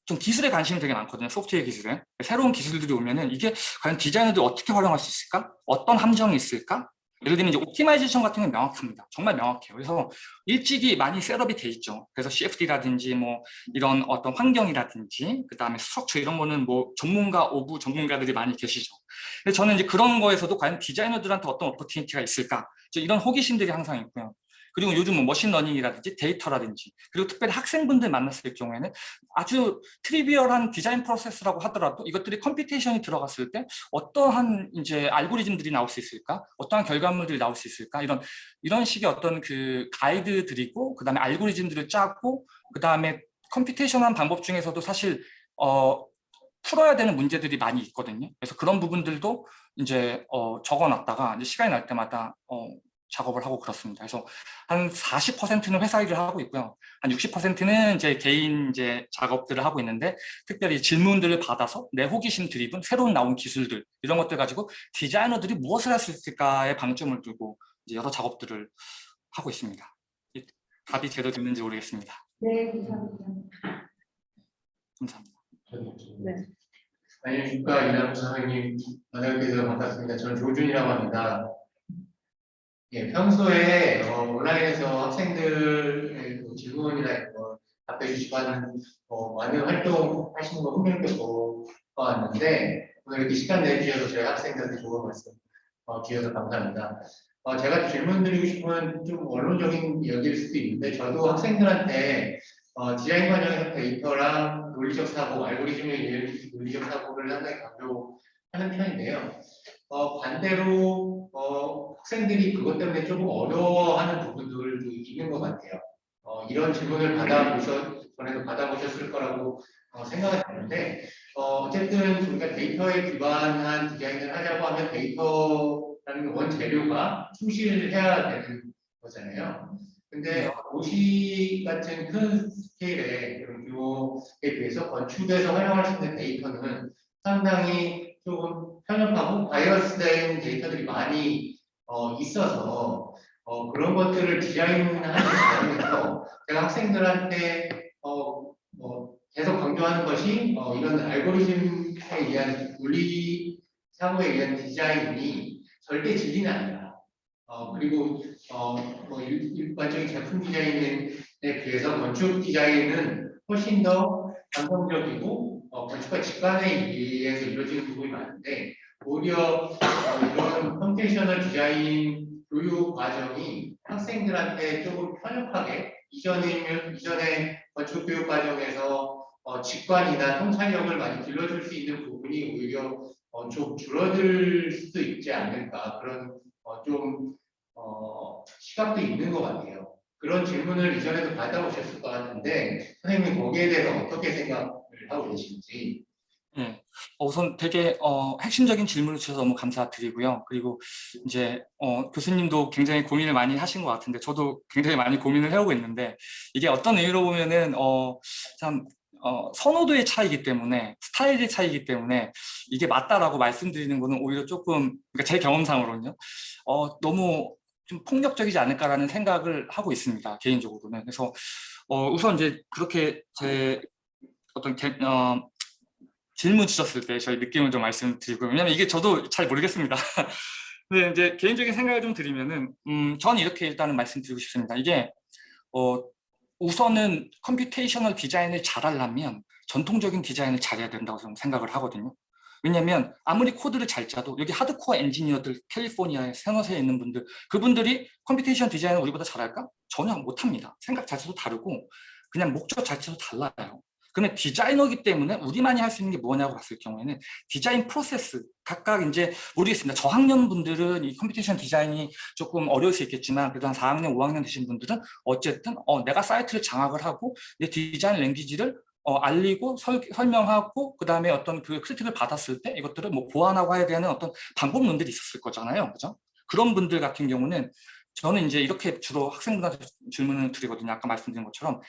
좀 기술에 관심이 되게 많거든요. 소프트웨어 기술에. 새로운 기술들이 오면은 이게 과연 디자이너들이 어떻게 활용할 수 있을까? 어떤 함정이 있을까? 예를 들면 이제 optimization 같은 건 명확합니다. 정말 명확해요. 그래서 일찍이 많이 setup이 돼 있죠. 그래서 CFD라든지 뭐 이런 어떤 환경이라든지 그 다음에 structure 이런 거는 뭐 전문가 of 전문가들이 많이 계시죠. 근데 저는 이제 그런 거에서도 과연 디자이너들한테 어떤 opportunity가 있을까? 이런 호기심들이 항상 있고요. 그리고 요즘 뭐 machine learning이라든지 데이터라든지 그리고 특별히 학생분들 만났을 경우에는 아주 trivial한 디자인 프로세스라고 하더라도 이것들이 computation이 들어갔을 때 어떠한 이제 알고리즘들이 나올 수 있을까? 어떠한 결과물들이 나올 수 있을까? 이런 이런 식의 어떤 그 가이드들이고 그다음에 알고리즘들을 짜고 그다음에 컴퓨테이션한 방법 중에서도 사실 어 풀어야 되는 문제들이 많이 있거든요. 그래서 그런 부분들도 이제 어, 적어놨다가 이제 시간이 날 때마다 어, 작업을 하고 그렇습니다. 그래서 한 40%는 회사 일을 하고 있고요. 한 60%는 이제 개인 이제 작업들을 하고 있는데 특별히 질문들을 받아서 내 호기심 드리븐 새로운 나온 기술들 이런 것들 가지고 디자이너들이 무엇을 할 수 있을까에 방점을 두고 이제 여러 작업들을 하고 있습니다. 이 답이 제대로 됐는지 모르겠습니다. 네, 감사합니다. 감사합니다. 네. 안녕하십니까 이남수 선생님 만나뵙게 반갑습니다. 저는 조준이라고 합니다. 예, 평소에 어, 온라인에서 학생들의 그 질문이나 뭐 답해 주시고 하는 어, 많은 활동 하시는 거 흥미롭게 보았는데 오늘 이렇게 시간 내주셔서 저희 학생들한테 좋은 말씀 어, 주셔서 감사합니다. 어, 제가 질문 드리고 싶은 좀 원론적인 이야기일 수도 있는데 저도 학생들한테 어, 디자인 과정에서 데이터랑 논리적 사고, 알고리즘에 의한 논리적 사고를 상당히 강조하는 편인데요. 어, 반대로 어, 학생들이 그것 때문에 조금 어려워하는 부분들도 있는 것 같아요. 어, 이런 질문을 받아보셨, 전에도 받아보셨을 거라고 어, 생각이 드는데 어, 어쨌든 우리가 데이터에 기반한 디자인을 하자고 하면 데이터라는 원재료가 충실해야 되는 거잖아요. 근데 어, 도시 같은 큰 스케일의 그런 규모에 비해서 건축에서 활용할 수 있는 데이터는 상당히 조금 편협하고 bias된 데이터들이 많이 어, 있어서 어, 그런 것들을 디자인하는 과정에서 제가 학생들한테 어, 뭐 계속 강조하는 것이 어, 이런 알고리즘에 의한 논리 사고에 의한 디자인이 절대 진리는 아니다. 어, 그리고 어, 뭐 일- 일반적인 제품 디자인에 비해서 건축 디자인은 훨씬 더 감성적이고 어, 건축가 직관에 의해서 이루어지는 부분이 많은데 오히려 어, 이런 computational 디자인 교육 과정이 학생들한테 조금 편협하게 이전이면 이전에 건축 교육 과정에서 어, 직관이나 통찰력을 많이 길러줄 수 있는 부분이 오히려 어, 좀 줄어들 수도 있지 않을까 그런 어, 좀 어, 시각도 있는 것 같아요. 그런 질문을 이전에도 받아보셨을 것 같은데 선생님 거기에 대해서 어떻게 생각을 하고 계신지 네. 어, 우선 되게 어, 핵심적인 질문을 주셔서 너무 감사드리고요. 그리고 이제 어, 교수님도 굉장히 고민을 많이 하신 것 같은데 저도 굉장히 많이 고민을 해오고 있는데 이게 어떤 의미로 보면은 어, 참 어, 선호도의 차이기 때문에 스타일의 차이기 때문에 이게 맞다라고 말씀드리는 거는 오히려 조금 그러니까 제 경험상으로는요. 어, 너무 좀 폭력적이지 않을까라는 생각을 하고 있습니다. 개인적으로는. 그래서 어, 우선 이제 그렇게 제 어떤 개, 어, 질문 주셨을 때 저희 느낌을 좀 말씀드리고 왜냐면 이게 저도 잘 모르겠습니다. <laughs> 근데 이제 개인적인 생각을 좀 드리면은 음, 저는 이렇게 일단은 말씀드리고 싶습니다. 이게 어, 우선은 computational 디자인을 잘하려면 전통적인 디자인을 잘해야 된다고 저는 생각을 하거든요. 왜냐면 아무리 코드를 잘 짜도 여기 하드코어 엔지니어들 캘리포니아에 산호세에 있는 분들 그분들이 computation 디자인을 우리보다 잘할까? 전혀 못합니다. 생각 자체도 다르고 그냥 목적 자체도 달라요. 그러면 디자이너기 때문에 우리만이 할 수 있는 게 뭐냐고 봤을 경우에는 디자인 프로세스 각각 이제 모르겠습니다. 저학년 분들은 이 computation 디자인이 조금 어려울 수 있겠지만 그래도 한 4학년, 5학년 되신 분들은 어쨌든 어, 내가 사이트를 장악을 하고 내 디자인 language를 어, 알리고 설, 설명하고 그 다음에 어떤 그 크리틱을 받았을 때 이것들을 뭐 보완하고 해야 되는 어떤 방법론들이 있었을 거잖아요. 그죠? 그런 분들 같은 경우는 저는 이제 이렇게 주로 학생분한테 질문을 드리거든요. 아까 말씀드린 것처럼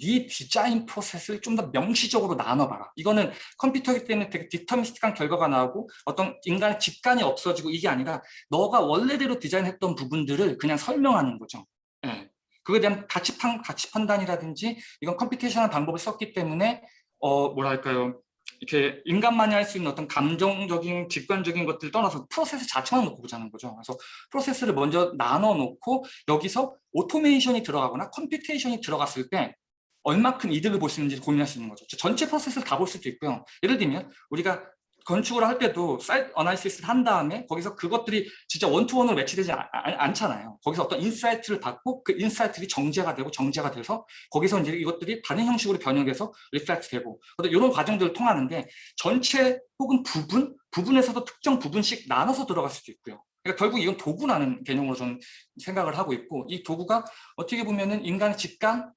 네 디자인 프로세스를 좀 더 명시적으로 나눠봐라. 이거는 컴퓨터이기 때문에 되게 디터미스틱한 결과가 나오고 어떤 인간의 직관이 없어지고 이게 아니라 너가 원래대로 디자인했던 부분들을 그냥 설명하는 거죠. 예. 그거에 대한 가치, 판, 가치 판단이라든지 이건 computation한 방법을 썼기 때문에 어 뭐랄까요 이렇게 인간만이 할 수 있는 어떤 감정적인 직관적인 것들을 떠나서 프로세스 자체만 놓고 보자는 거죠. 그래서 프로세스를 먼저 나눠 놓고 여기서 오토메이션이 들어가거나 computation이 들어갔을 때 얼마큼 이득을 볼 수 있는지 고민할 수 있는 거죠. 전체 프로세스를 다 볼 수도 있고요. 예를 들면 우리가 건축을 할 때도 사이트 analysis를 한 다음에 거기서 그것들이 진짜 one to one으로 매치되지 않, 않, 잖아요 거기서 어떤 insight를 받고 그 insight들이 정제가 되고 정제가 돼서 거기서 이제 이것들이 다른 형식으로 변형돼서 reflect 되고 이런 과정들을 통하는데 전체 혹은 부분, 부분에서도 특정 부분씩 나눠서 들어갈 수도 있고요. 그러니까 결국 이건 도구라는 개념으로 저는 생각을 하고 있고 이 도구가 어떻게 보면 은 인간의 직관,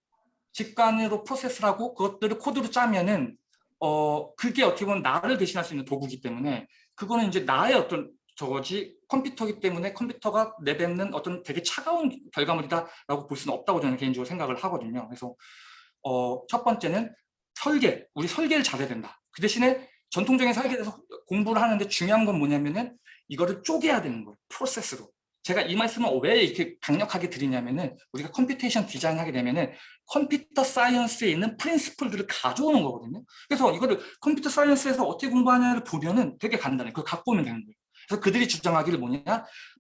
직관으로 프로세스를 하고 그것들을 코드로 짜면은 어 그게 어떻게 보면 나를 대신할 수 있는 도구이기 때문에 그거는 이제 나의 어떤 저거지 컴퓨터기 때문에 컴퓨터가 내뱉는 어떤 되게 차가운 결과물이다라고 볼 수는 없다고 저는 개인적으로 생각을 하거든요. 그래서 어, 첫 번째는 설계, 우리 설계를 잘해야 된다. 그 대신에 전통적인 설계에 대해서 공부를 하는데 중요한 건 뭐냐면은 이거를 쪼개야 되는 거예요. 프로세스로. 제가 이 말씀을 왜 이렇게 강력하게 드리냐면은 우리가 computation 디자인 하게 되면은 computer science에 있는 principle들을 가져오는 거거든요. 그래서 이거를 computer science에서 어떻게 공부하냐를 보면은 되게 간단해. 그걸 갖고 오면 되는 거예요. 그래서 그들이 주장하기를 뭐냐?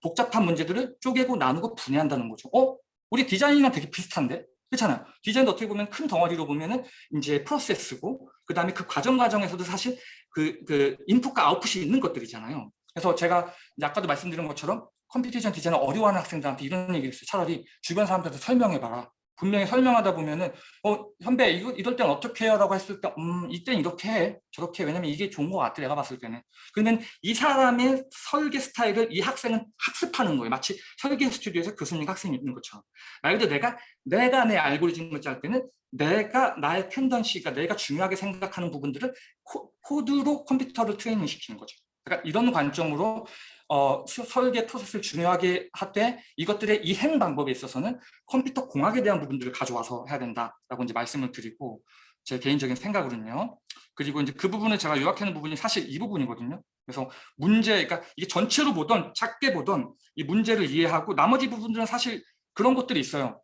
복잡한 문제들을 쪼개고 나누고 분해한다는 거죠. 어? 우리 디자인이랑 되게 비슷한데? 그렇잖아요. 디자인도 어떻게 보면 큰 덩어리로 보면은 이제 프로세스고 그 다음에 그 과정 과정에서도 사실 그, 그 인풋과 아웃풋이 있는 것들이잖아요. 그래서 제가 아까도 말씀드린 것처럼 computation 디자인을 어려워하는 학생들한테 이런 얘기를 했어요. 차라리 주변 사람들한테 설명해봐라. 분명히 설명하다 보면은 어 선배 이거 이럴 땐 어떻게 해요? 라고 했을 때 음 이땐 이렇게 해 저렇게 해. 왜냐면 이게 좋은 것 같아 내가 봤을 때는 그러면 이 사람의 설계 스타일을 이 학생은 학습하는 거예요 마치 설계 스튜디오에서 교수님 학생이 있는 것처럼 말 그대로 내가 내가 내 알고리즘을 짤 때는 내가 나의 텐던시가 내가 중요하게 생각하는 부분들을 코, 코드로 컴퓨터를 트레이닝 시키는 거죠 그러니까 이런 관점으로 어, 설계 프로세스를 중요하게 하되 이것들의 이행 방법에 있어서는 컴퓨터 공학에 대한 부분들을 가져와서 해야 된다라고 이제 말씀을 드리고 제 개인적인 생각으로는요. 그리고 이제 그 부분을 제가 요약하는 부분이 사실 이 부분이거든요. 그래서 문제, 그러니까 이게 전체로 보던 작게 보던 이 문제를 이해하고 나머지 부분들은 사실 그런 것들이 있어요.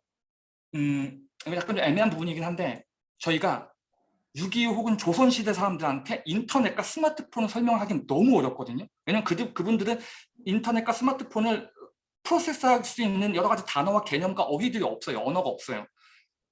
음, 약간 좀 애매한 부분이긴 한데 저희가 6.25 혹은 조선시대 사람들한테 인터넷과 스마트폰을 설명하기는 너무 어렵거든요. 왜냐면 그, 그분들은 인터넷과 스마트폰을 프로세스할 수 있는 여러 가지 단어와 개념과 어휘들이 없어요. 언어가 없어요.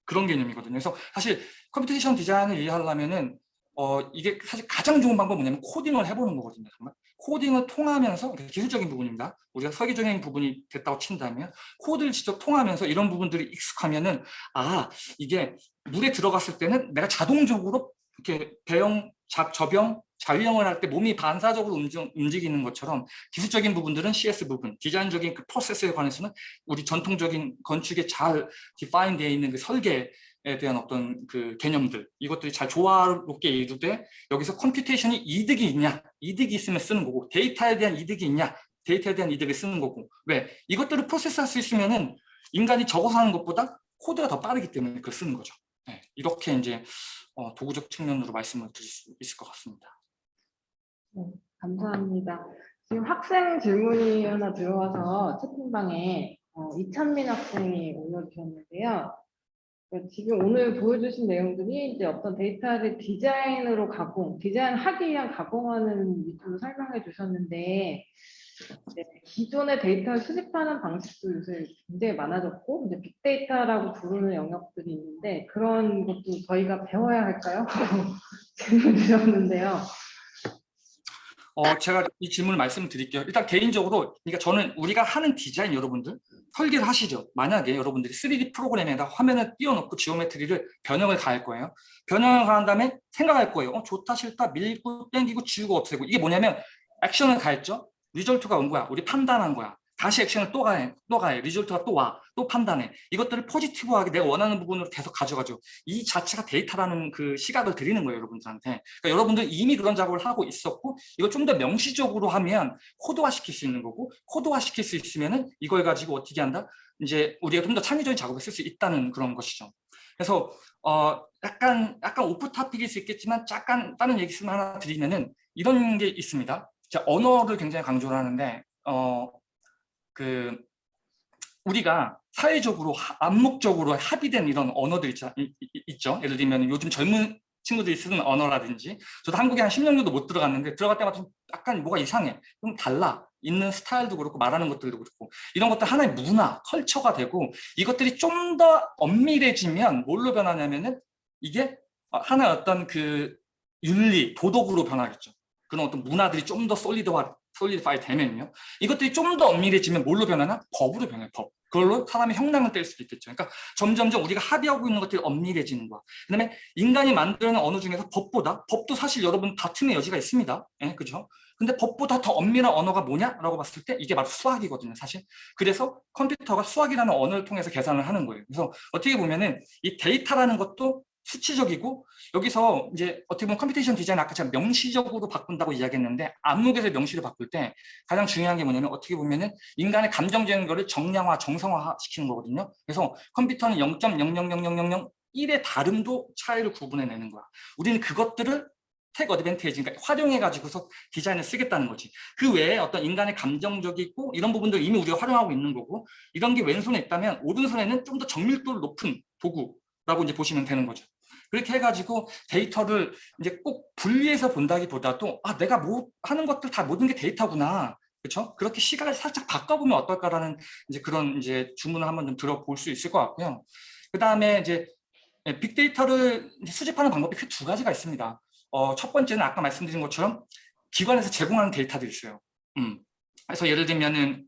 그런 개념이거든요. 그래서 사실 computation 디자인을 이해하려면 은 어, 이게 사실 가장 좋은 방법은 뭐냐면 코딩을 해보는 거거든요. 정말. 코딩을 통하면서 기술적인 부분입니다. 우리가 설계적인 부분이 됐다고 친다면 코드를 직접 통하면서 이런 부분들이 익숙하면 은 아 이게 물에 들어갔을 때는 내가 자동적으로 이렇게 배영, 자, 접영, 자유형을 할 때 몸이 반사적으로 움직, 이는 것처럼 기술적인 부분들은 CS 부분, 디자인적인 그 프로세스에 관해서는 우리 전통적인 건축에 잘 define 되어 있는 그 설계에 대한 어떤 그 개념들 이것들이 잘 조화롭게 이루되 여기서 computation이 이득이 있냐 이득이 있으면 쓰는 거고 데이터에 대한 이득이 있냐 데이터에 대한 이득을 쓰는 거고. 왜? 이것들을 프로세스할 수 있으면 은 인간이 적어서 하는 것보다 코드가 더 빠르기 때문에 그걸 쓰는 거죠. 네, 이렇게 이제 어, 도구적 측면으로 말씀을 드릴 수 있을 것 같습니다. 네, 감사합니다. 지금 학생 질문이 하나 들어와서 채팅방에 어, 이찬민 학생이 올려주셨는데요. 그 지금 오늘 보여주신 내용들이 이제 어떤 데이터를 디자인으로 가공, 디자인하기 위한 가공하는 위주로 설명해 주셨는데 네, 기존의 데이터를 수집하는 방식도 요새 굉장히 많아졌고 이제 빅데이터라고 부르는 영역들이 있는데 그런 것도 저희가 배워야 할까요? <laughs> 질문 드렸는데요. 어, 제가 이 질문을 말씀드릴게요. 일단 개인적으로, 그러니까 저는 우리가 하는 디자인 여러분들 설계를 하시죠. 만약에 여러분들이 3D 프로그램에다 화면을 띄워놓고 geometry를 변형을 가할 거예요. 변형을 가한 다음에 생각할 거예요. 어, 좋다, 싫다, 밀고, 땡기고, 지우고, 없애고. 이게 뭐냐면 액션을 가했죠. result가 온 거야. 우리 판단한 거야. 다시 액션을 또 가해, 또 가해. result가 또 와, 또 판단해. 이것들을 positive하게 내가 원하는 부분으로 계속 가져가죠. 이 자체가 데이터라는 그 시각을 드리는 거예요, 여러분들한테. 그러니까 여러분들 이미 그런 작업을 하고 있었고, 이거 좀 더 명시적으로 하면 코드화 시킬 수 있는 거고, 코드화 시킬 수 있으면은 이걸 가지고 어떻게 한다? 이제 우리가 좀 더 창의적인 작업을 쓸 수 있다는 그런 것이죠. 그래서 어 약간 약간 off topic일 수 있겠지만 잠깐 다른 얘기 씀 하나 드리면은 이런 게 있습니다. 자, 언어를 굉장히 강조를 하는데 어, 그 우리가 사회적으로 암묵적으로 합의된 이런 언어들 있죠. 있죠. 예를 들면 요즘 젊은 친구들이 쓰는 언어라든지 저도 한국에 한 10년 정도 못 들어갔는데 들어갈 때마다 좀 약간 뭐가 이상해. 좀 달라. 있는 스타일도 그렇고 말하는 것들도 그렇고 이런 것들 하나의 문화, 컬처가 되고 이것들이 좀 더 엄밀해지면 뭘로 변하냐면은 이게 하나의 어떤 그 윤리, 도덕으로 변하겠죠. 그런 어떤 문화들이 좀 더 solid화 solidify 되면요. 이것들이 좀 더 엄밀해지면 뭘로 변하나? 법으로 변해요. 법. 그걸로 사람의 형량을 뗄 수도 있겠죠. 그러니까 점점점 우리가 합의하고 있는 것들이 엄밀해지는 거야. 그다음에 인간이 만드는 언어 중에서 법보다 법도 사실 여러분 다툼의 여지가 있습니다. 예, 그죠? 근데 법보다 더 엄밀한 언어가 뭐냐라고 봤을 때 이게 바로 수학이거든요, 사실. 그래서 컴퓨터가 수학이라는 언어를 통해서 계산을 하는 거예요. 그래서 어떻게 보면은 이 데이터라는 것도 수치적이고 여기서 이제 어떻게 보면 computation 디자인 아까 제가 명시적으로 바꾼다고 이야기했는데 암묵에서 명시를 바꿀 때 가장 중요한 게 뭐냐면 어떻게 보면은 인간의 감정적인 거를 정량화, 정성화 시키는 거거든요. 그래서 컴퓨터는 0.000001의 다름도 차이를 구분해내는 거야. 우리는 그것들을 take advantage, 그러니까 활용해가지고서 디자인을 쓰겠다는 거지. 그 외에 어떤 인간의 감정적이고 이런 부분들 이미 우리가 활용하고 있는 거고 이런 게 왼손에 있다면 오른손에는 좀 더 정밀도를 높은 도구라고 이제 보시면 되는 거죠. 그렇게 해가지고 데이터를 이제 꼭 분리해서 본다기보다도 아 내가 뭐 하는 것들 다 모든 게 데이터구나. 그렇죠? 그렇게 시각을 살짝 바꿔보면 어떨까라는 이제 그런 이제 주문을 한번 좀 들어볼 수 있을 것 같고요. 그 다음에 이제 빅데이터를 이제 수집하는 방법이 크게 두 가지가 있습니다. 어, 첫 번째는 아까 말씀드린 것처럼 기관에서 제공하는 데이터들이 있어요. 음. 그래서 예를 들면은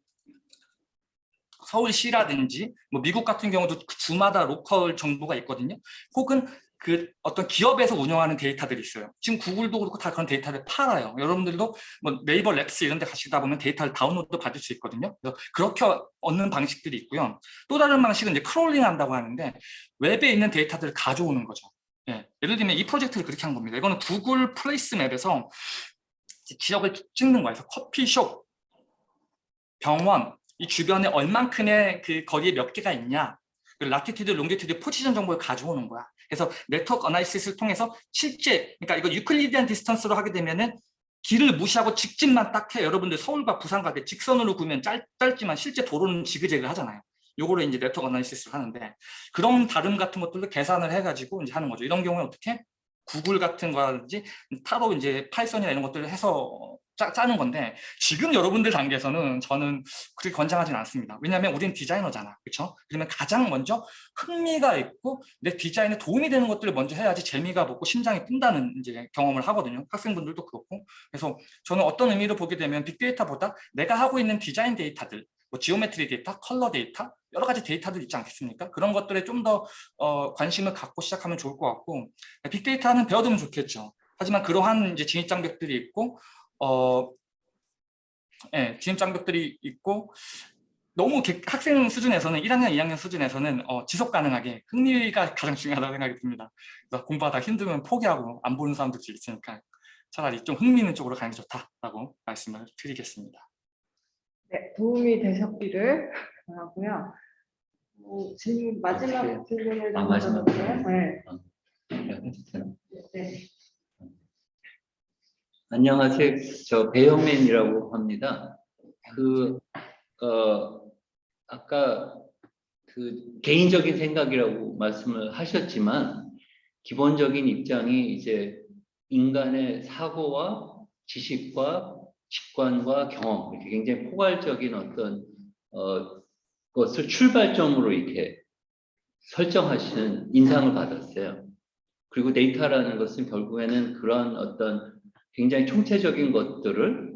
서울시라든지 뭐 미국 같은 경우도 그 주마다 local 정보가 있거든요. 혹은 그 어떤 기업에서 운영하는 데이터들이 있어요. 지금 구글도 그렇고 다 그런 데이터를 팔아요. 여러분들도 뭐 네이버 랩스 이런 데 가시다 보면 데이터를 다운로드 받을 수 있거든요. 그래서 그렇게 얻는 방식들이 있고요. 또 다른 방식은 이제 crawling 한다고 하는데 웹에 있는 데이터들을 가져오는 거죠. 예, 예를 들면 이 프로젝트를 그렇게 한 겁니다. 이거는 구글 플레이스 맵에서 지역을 찍는 거예요. 커피숍, 병원, 이 주변에 얼만큼의 그 거리에 몇 개가 있냐 그 latitude, longitude, 포지션 정보를 가져오는 거야. 그래서 network analysis를 통해서 실제 그러니까 이거 Euclidean distance로 하게 되면은 길을 무시하고 직진만 딱 해. 여러분들 서울과 부산 가게 직선으로 그으면 짧, 짧지만 실제 도로는 지그재그 하잖아요. 요거를 이제 network analysis를 하는데 그런 다름 같은 것들도 계산을 해가지고 이제 하는 거죠. 이런 경우에 어떻게 구글 같은 거라든지 따로 이제 파이썬이나 이런 것들을 해서 짜, 짜는 건데 지금 여러분들 단계에서는 저는 그렇게 권장하진 않습니다. 왜냐하면 우리는 디자이너잖아. 그렇죠? 그러면 가장 먼저 흥미가 있고 내 디자인에 도움이 되는 것들을 먼저 해야지 재미가 붙고 심장이 뛴다는 이제 경험을 하거든요. 학생분들도 그렇고. 그래서 저는 어떤 의미로 보게 되면 빅데이터보다 내가 하고 있는 디자인 데이터들 뭐 geometry 데이터, 컬러 데이터 여러 가지 데이터들 있지 않겠습니까? 그런 것들에 좀더 어, 관심을 갖고 시작하면 좋을 것 같고 빅데이터는 배워두면 좋겠죠. 하지만 그러한 이제 진입 장벽들이 있고 어, 예, 진입 장벽들이 있고 너무 개, 학생 수준에서는 1학년, 2학년 수준에서는 어, 지속 가능하게 흥미가 가장 중요하다고 생각이 듭니다. 그래서 공부하다 힘들면 포기하고 안 보는 사람들도 있으니까 차라리 좀 흥미 있는 쪽으로 가는 게 좋다라고 말씀을 드리겠습니다. 네, 도움이 되셨기를 바라고요. 뭐, 질문 마지막 아, 질문을 아, 좀 마지막. 드려볼까요? 네. 네. 안녕하세요. 저 배영맨이라고 합니다. 그, 어, 아까 그 개인적인 생각이라고 말씀을 하셨지만 기본적인 입장이 이제 인간의 사고와 지식과 직관과 경험 이렇게 굉장히 포괄적인 어떤 어, 것을 출발점으로 이렇게 설정하시는 인상을 받았어요. 그리고 데이터라는 것은 결국에는 그런 어떤 굉장히 총체적인 것들을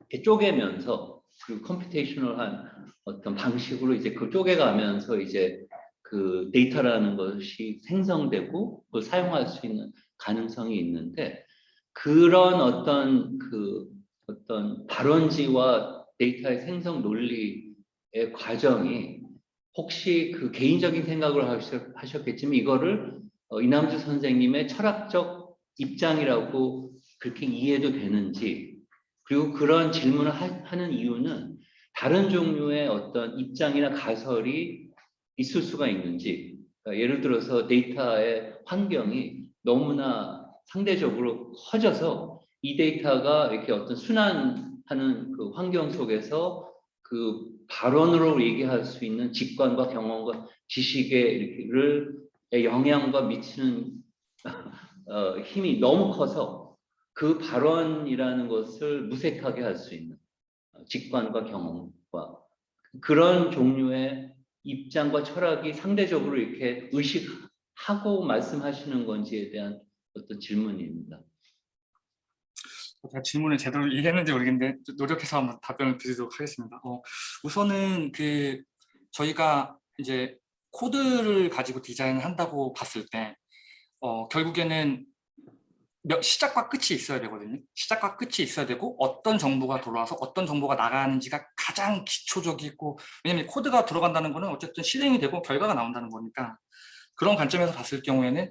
이렇게 쪼개면서 그리고 computational한 어떤 방식으로 이제 그 쪼개가면서 이제 그 데이터라는 것이 생성되고 그걸 사용할 수 있는 가능성이 있는데 그런 어떤 그 어떤 발원지와 데이터의 생성 논리의 과정이 혹시 그 개인적인 생각을 하셨- 하셨겠지만 이거를 어, 이남주 선생님의 철학적 입장이라고 그렇게 이해도 되는지 그리고 그런 질문을 하, 하는 이유는 다른 종류의 어떤 입장이나 가설이 있을 수가 있는지. 그러니까 예를 들어서 데이터의 환경이 너무나 상대적으로 커져서 이 데이터가 이렇게 어떤 순환하는 그 환경 속에서 그 발언으로 얘기할 수 있는 직관과 경험과 지식의를 영향과 미치는 <laughs> 어, 힘이 너무 커서 그 발언이라는 것을 무색하게 할 수 있는 어, 직관과 경험과 그런 종류의 입장과 철학이 상대적으로 이렇게 의식하고 말씀하시는 건지에 대한 어떤 질문입니다. 제가 질문을 제대로 이해했는지 모르겠는데 좀 노력해서 한번 답변을 드리도록 하겠습니다. 어, 우선은 그 저희가 이제 코드를 가지고 디자인을 한다고 봤을 때 어, 결국에는 몇- 시작과 끝이 있어야 되거든요. 시작과 끝이 있어야 되고 어떤 정보가 돌아와서 어떤 정보가 나가는지가 가장 기초적이고 왜냐면 코드가 들어간다는 거는 어쨌든 실행이 되고 결과가 나온다는 거니까 그런 관점에서 봤을 경우에는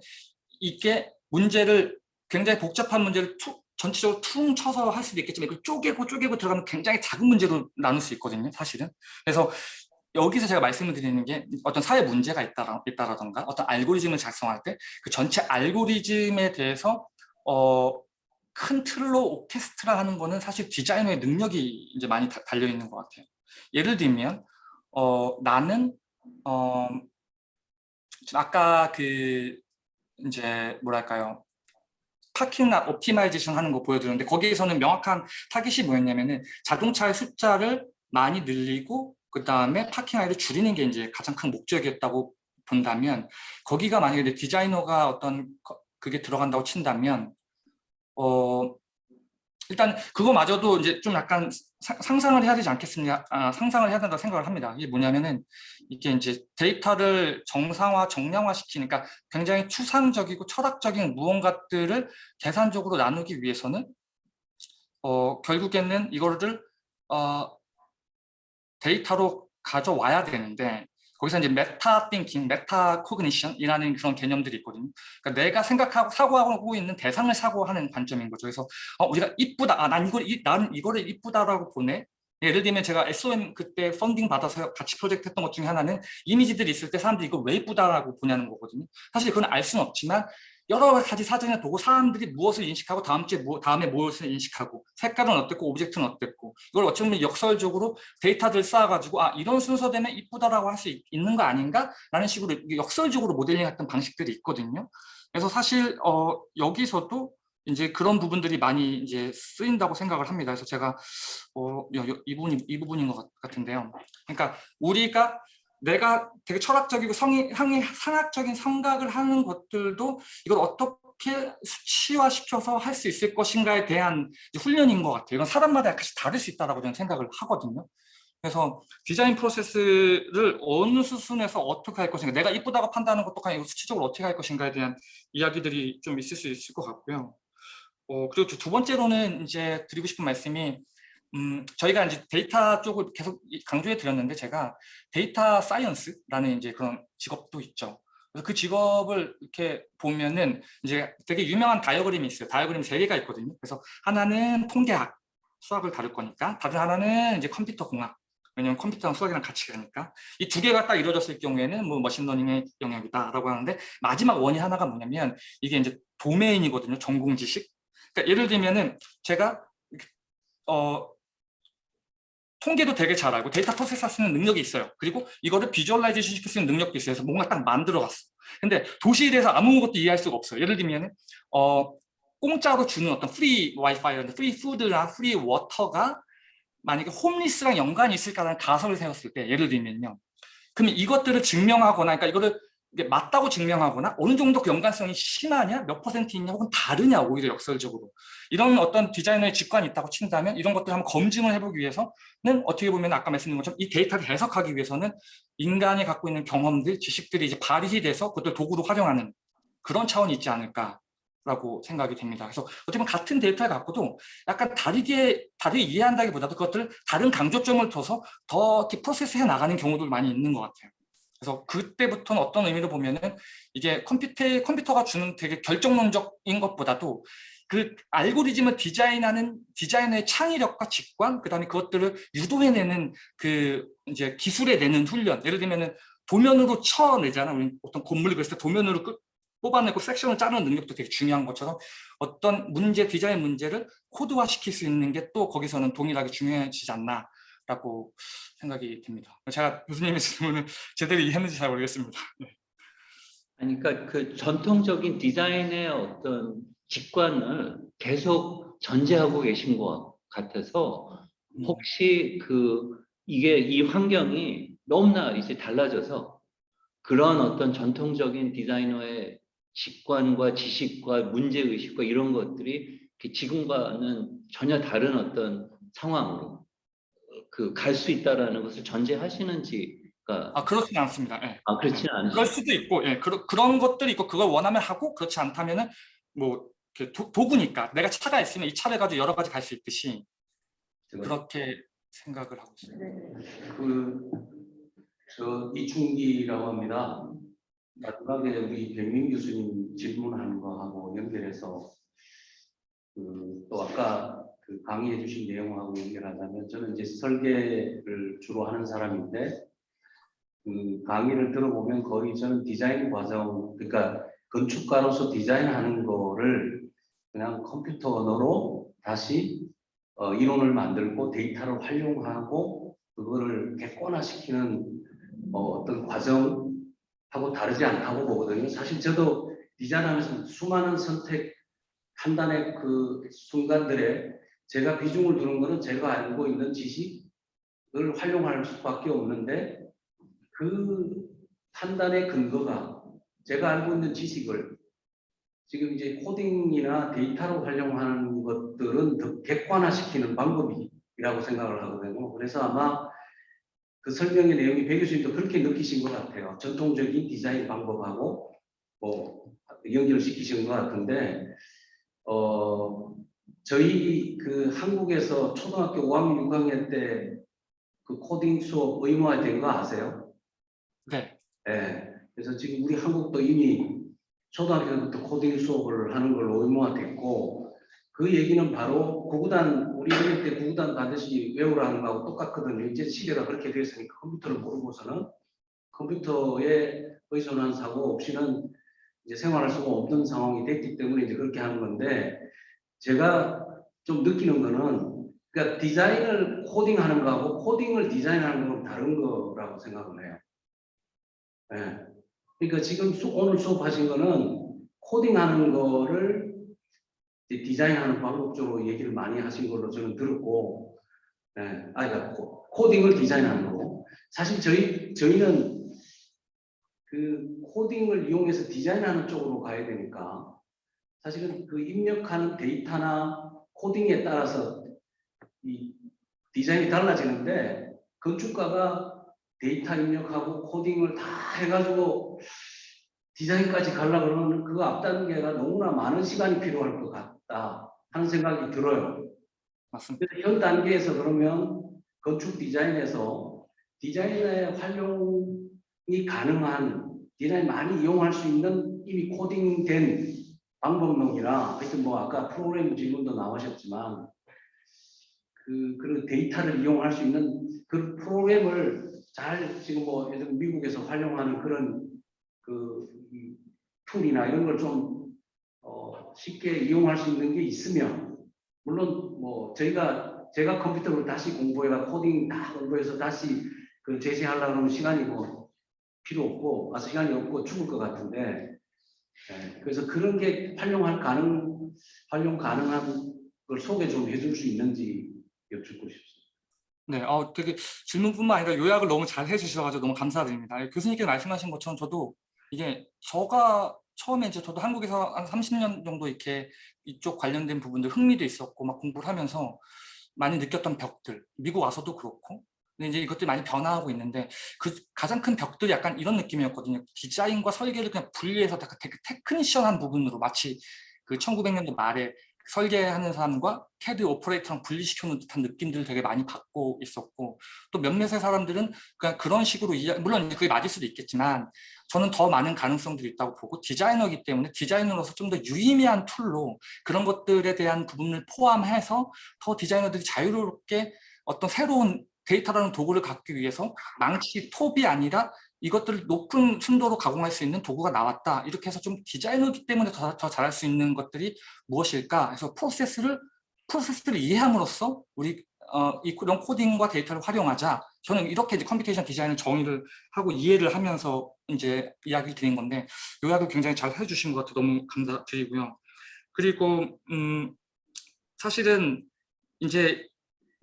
이게 문제를 굉장히 복잡한 문제를 툭 전체적으로 퉁 쳐서 할 수도 있겠지만 이걸 쪼개고 쪼개고 들어가면 굉장히 작은 문제로 나눌 수 있거든요 사실은 그래서 여기서 제가 말씀을 드리는 게 어떤 사회 문제가 있다라, 있다라던가 어떤 알고리즘을 작성할 때 그 전체 알고리즘에 대해서 어, 큰 틀로 오케스트라 하는 거는 사실 디자이너의 능력이 이제 많이 다- 달려 있는 것 같아요. 예를 들면 어, 나는 어, 아까 그 이제 뭐랄까요 parking optimization 하는 거 보여드렸는데 거기에서는 명확한 타깃이 뭐였냐면은 자동차의 숫자를 많이 늘리고 그 다음에 parking aisle을 줄이는 게 이제 가장 큰 목적이었다고 본다면 거기가 만약에 내 디자이너가 어떤 거- 그게 들어간다고 친다면 어 일단 그거마저도 이제 좀 약간 사- 상상을 해야 되지 않겠습니까? 아, 상상을 해야 된다고 생각을 합니다. 이게 뭐냐면은 이게 이제 데이터를 정상화, 정량화 시키니까 굉장히 추상적이고 철학적인 무언가들을 계산적으로 나누기 위해서는 어, 결국에는 이거를 어, 데이터로 가져와야 되는데 거기서 이제 meta thinking, meta cognition이라는 그런 개념들이 있거든요. 그러니까 내가 생각하고 사고하고 있는 대상을 사고하는 관점인 거죠. 그래서 어, 우리가 이쁘다, 아, 난 이걸 이, 난 이거를 이쁘다라고 보네. 예를 들면 제가 SOM 그때 펀딩 받아서 같이 프로젝트 했던 것 중에 하나는 이미지들이 있을 때 사람들이 이거 왜 이쁘다라고 보냐는 거거든요. 사실 그건 알 수는 없지만 여러 가지 사진을 보고 사람들이 무엇을 인식하고 다음 주에 뭐, 다음에 무엇을 인식하고 색깔은 어땠고 object는 어땠고 이걸 어찌 보면 역설적으로 데이터들 쌓아가지고 아 이런 순서되면 이쁘다라고 할 수 있는 거 아닌가? 라는 식으로 역설적으로 모델링했던 방식들이 있거든요. 그래서 사실 어, 여기서도 이제 그런 부분들이 많이 이제 쓰인다고 생각을 합니다. 그래서 제가 어, 이 부분이 이 부분인 것 같- 같은데요. 그러니까 우리가 내가 되게 철학적이고 성이, 상이, 상학적인 생각을 하는 것들도 이걸 어떻게 수치화시켜서 할 수 있을 것인가에 대한 훈련인 것 같아요. 이건 사람마다 약간씩 다를 수 있다고 저는 생각을 하거든요. 그래서 디자인 프로세스를 어느 수순에서 어떻게 할 것인가 내가 이쁘다고 판단하는 것도 아니고 수치적으로 어떻게 할 것인가에 대한 이야기들이 좀 있을 수 있을 것 같고요. 어, 그리고 두 번째로는 이제 드리고 싶은 말씀이 음, 저희가 이제 데이터 쪽을 계속 이- 강조해 드렸는데 제가 data science라는 이제 그런 직업도 있죠. 그래서 그 직업을 이렇게 보면은 이제 되게 유명한 다이어그램이 있어요. 다이어그램 세 개가 있거든요. 그래서 하나는 통계학, 수학을 다룰 거니까, 다른 하나는 이제 컴퓨터 공학. 왜냐면 컴퓨터랑 수학이랑 같이 가니까 이 두 개가 딱 이루어졌을 경우에는 뭐 machine learning의 영역이다라고 하는데 마지막 원이 하나가 뭐냐면 이게 이제 도메인이거든요. 전공 지식. 그러니까 예를 들면은 제가 어 통계도 되게 잘 알고 data processing하는 능력이 있어요. 그리고 이거를 visualization 시킬 수 있는 능력도 있어요. 그래서 뭔가 딱 만들어 갔어. 근데 도시에 대해서 아무것도 이해할 수가 없어요. 예를 들면 어 공짜로 주는 어떤 free 와이파이나 free food나 free water가 만약에 홈리스랑 연관이 있을까라는 가설을 세웠을 때 예를 들면요. 그러면 이것들을 증명하거나 그러니까 이거를 이게 맞다고 증명하거나 어느 정도 그 연관성이 심하냐 몇 퍼센트 있냐 혹은 다르냐 오히려 역설적으로 이런 어떤 디자이너의 직관이 있다고 친다면 이런 것들을 한번 검증을 해보기 위해서는 어떻게 보면 아까 말씀드린 것처럼 이 데이터를 해석하기 위해서는 인간이 갖고 있는 경험들 지식들이 이제 발휘 돼서 그것들 도구로 활용하는 그런 차원이 있지 않을까 라고 생각이 됩니다. 그래서 어떻게 보면 같은 데이터를 갖고도 약간 다르게 다르게 이해한다기보다도 그것들을 다른 강조점을 둬서 더 프로세스해 나가는 경우도 많이 있는 것 같아요. 그래서 그때부터는 어떤 의미로 보면은 이게 컴퓨터, 컴퓨터가 주는 되게 결정론적인 것보다도 그 알고리즘을 디자인하는 디자이너의 창의력과 직관, 그 다음에 그것들을 유도해내는 그 이제 기술에 내는 훈련. 예를 들면은 도면으로 쳐내잖아. 우리 어떤 건물 그랬을 때 도면으로 끝, 뽑아내고 섹션을 짜는 능력도 되게 중요한 것처럼 어떤 문제, 디자인 문제를 코드화 시킬 수 있는 게 또 거기서는 동일하게 중요해지지 않나. 라고 생각이 듭니다. 제가 교수님의 질문을 <laughs> 제대로 이해했는지 잘 모르겠습니다. 아니, 그러니까 그 전통적인 디자인의 어떤 직관을 계속 전제하고 계신 것 같아서 혹시 그 이게 이 환경이 너무나 이제 달라져서 그런 어떤 전통적인 디자이너의 직관과 지식과 문제 의식과 이런 것들이 그 지금과는 전혀 다른 어떤 상황으로 그 갈 수 있다라는 것을 전제하시는지가 아 그렇지는 않습니다. 예. 아 그렇지는 않으시죠. 그럴 수도 있고, 예, 그런 그런 것들이 있고 그걸 원하면 하고 그렇지 않다면은 뭐 도, 도구니까 내가 차가 있으면 이 차를 가지고 여러 가지 갈 수 있듯이 그렇게 생각을 하고 있어요. 그, 저 이충기라고 합니다. 마지막에 우리 백민 교수님 질문하는 거하고 연결해서 그, 또 아까 그 강의해 주신 내용하고 연결하자면 저는 이제 설계를 주로 하는 사람인데 그 강의를 들어보면 거의 저는 디자인 과정, 그러니까 건축가로서 디자인하는 거를 그냥 컴퓨터 언어로 다시 어, 이론을 만들고 데이터를 활용하고 그거를 객관화시키는 어, 어떤 과정하고 다르지 않다고 보거든요. 사실 저도 디자인하면서 수많은 선택 판단의 그 순간들에 제가 비중을 두는 거는 제가 알고 있는 지식을 활용할 수밖에 없는데 그 판단의 근거가 제가 알고 있는 지식을 지금 이제 코딩이나 데이터로 활용하는 것들은 더 객관화시키는 방법이라고 생각을 하거든요. 그래서 아마 그 설명의 내용이 배 교수님도 그렇게 느끼신 것 같아요. 전통적인 디자인 방법하고 뭐 연결을 시키신 것 같은데 어 저희 그 한국에서 초등학교 5학년 6학년 때 그 코딩 수업 의무화된 거 아세요? 네, 예. 그래서 지금 우리 한국도 이미 초등학교부터 코딩 수업을 하는 걸로 의무화됐고 그 얘기는 바로 구구단 우리 어릴 때 구구단 반드시 외우라는 거하고 똑같거든요. 이제 시대가 그렇게 됐으니까 컴퓨터를 모르고서는 컴퓨터에 의존한 사고 없이는 이제 생활할 수가 없는 상황이 됐기 때문에 이제 그렇게 하는 건데 제가 좀 느끼는 거는 그러니까 디자인을 코딩하는 거하고 코딩을 디자인하는 건 다른 거라고 생각을 해요. 예. 그러니까 지금 수, 오늘 수업하신 거는 코딩하는 거를 디자인하는 방법 쪽으로 얘기를 많이 하신 걸로 저는 들었고, 예, 아니, 그러니까 코, 코딩을 디자인하는 거고, 사실 저희 저희는 그 코딩을 이용해서 디자인하는 쪽으로 가야 되니까 사실은 그 입력하는 데이터나 코딩에 따라서 이 디자인이 달라지는데 건축가가 데이터 입력하고 코딩을 다 해가지고 디자인까지 가려고 그러면 그 앞단계가 너무나 많은 시간이 필요할 것 같다 하는 생각이 들어요. 맞습니다. 현 단계에서 그러면 건축 디자인에서 디자인의 활용이 가능한 디자인 많이 이용할 수 있는 이미 코딩된 방법론이나 하여튼 뭐 아까 프로그램 질문도 나오셨지만 그 그런 데이터를 이용할 수 있는 그 프로그램을 잘 지금 뭐 예를 미국에서 활용하는 그런 그 이 tool이나 이런 걸좀 어, 쉽게 이용할 수 있는 게 있으면 물론 뭐 저희가 제가 컴퓨터를 다시 공부해가 코딩 다 공부해서 다시 그 제시하려고 하면 시간이 뭐 필요 없고 아 시간이 없고 죽을 것 같은데 예, 그래서 그런 게 활용할 가능 활용 가능한 걸 소개 좀 해줄 수 있는지 여쭙고 싶습니다. 네, 어, 되게 질문뿐만 아니라 요약을 너무 잘 해주셔가지고 너무 감사드립니다. 예, 교수님께서 말씀하신 것처럼 저도 이게 저가 처음에 이제 저도 한국에서 한 30년 정도 이렇게 이쪽 관련된 부분들 흥미도 있었고 막 공부를 하면서 많이 느꼈던 벽들, 미국 와서도 그렇고 근데 이제 이것들이 많이 변화하고 있는데 그 가장 큰 벽들이 약간 이런 느낌이었거든요. 디자인과 설계를 그냥 분리해서 되게 테크니션한 부분으로 마치 그 1900년대 말에 설계하는 사람과 CAD operator랑 분리시켜놓은 듯한 느낌들을 되게 많이 받고 있었고 또 몇몇의 사람들은 그냥 그런 식으로 이해, 물론 그게 맞을 수도 있겠지만 저는 더 많은 가능성들이 있다고 보고 디자이너이기 때문에 디자이너로서 좀 더 유의미한 tool로 그런 것들에 대한 부분을 포함해서 더 디자이너들이 자유롭게 어떤 새로운 데이터라는 도구를 갖기 위해서 망치 톱이 아니라 이것들을 높은 순도로 가공할 수 있는 도구가 나왔다. 이렇게 해서 좀 디자이너이기 때문에 더, 더 잘할 수 있는 것들이 무엇일까? 해서 프로세스를 프로세스를 이해함으로써 우리 어, 이런 코딩과 데이터를 활용하자. 저는 이렇게 이제 computation design을 정의를 하고 이해를 하면서 이제 이야기를 드린 건데 요약을 굉장히 잘 해주신 것 같아 너무 감사드리고요. 그리고 음, 사실은 이제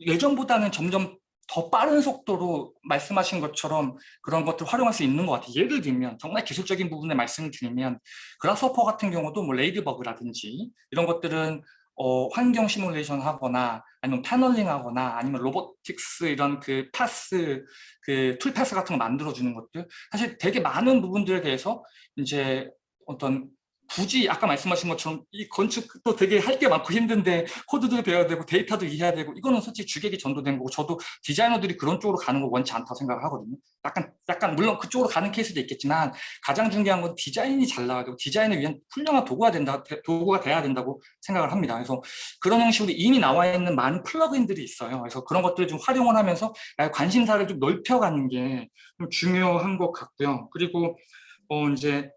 예전보다는 점점 더 빠른 속도로 말씀하신 것처럼 그런 것들을 활용할 수 있는 것 같아요. 예를 들면 정말 기술적인 부분에 말씀을 드리면 Grasshopper 같은 경우도 뭐 Ladybug라든지 이런 것들은 어, 환경 시뮬레이션 하거나 아니면 paneling 하거나 아니면 robotics 이런 그 path 그 tool path 같은 거 만들어 주는 것들 사실 되게 많은 부분들에 대해서 이제 어떤 굳이 아까 말씀하신 것처럼 이 건축도 되게 할 게 많고 힘든데 코드도 배워야 되고 데이터도 이해해야 되고 이거는 솔직히 주객이 전도된 거고 저도 디자이너들이 그런 쪽으로 가는 거 원치 않다고 생각을 하거든요. 약간 약간 물론 그쪽으로 가는 케이스도 있겠지만 가장 중요한 건 디자인이 잘 나와야 되고 디자인을 위한 훌륭한 도구가 된다 도구가 돼야 된다고 생각을 합니다. 그래서 그런 형식으로 이미 나와 있는 많은 플러그인들이 있어요. 그래서 그런 것들을 좀 활용을 하면서 관심사를 좀 넓혀가는 게 좀 중요한 것 같고요. 그리고 어 이제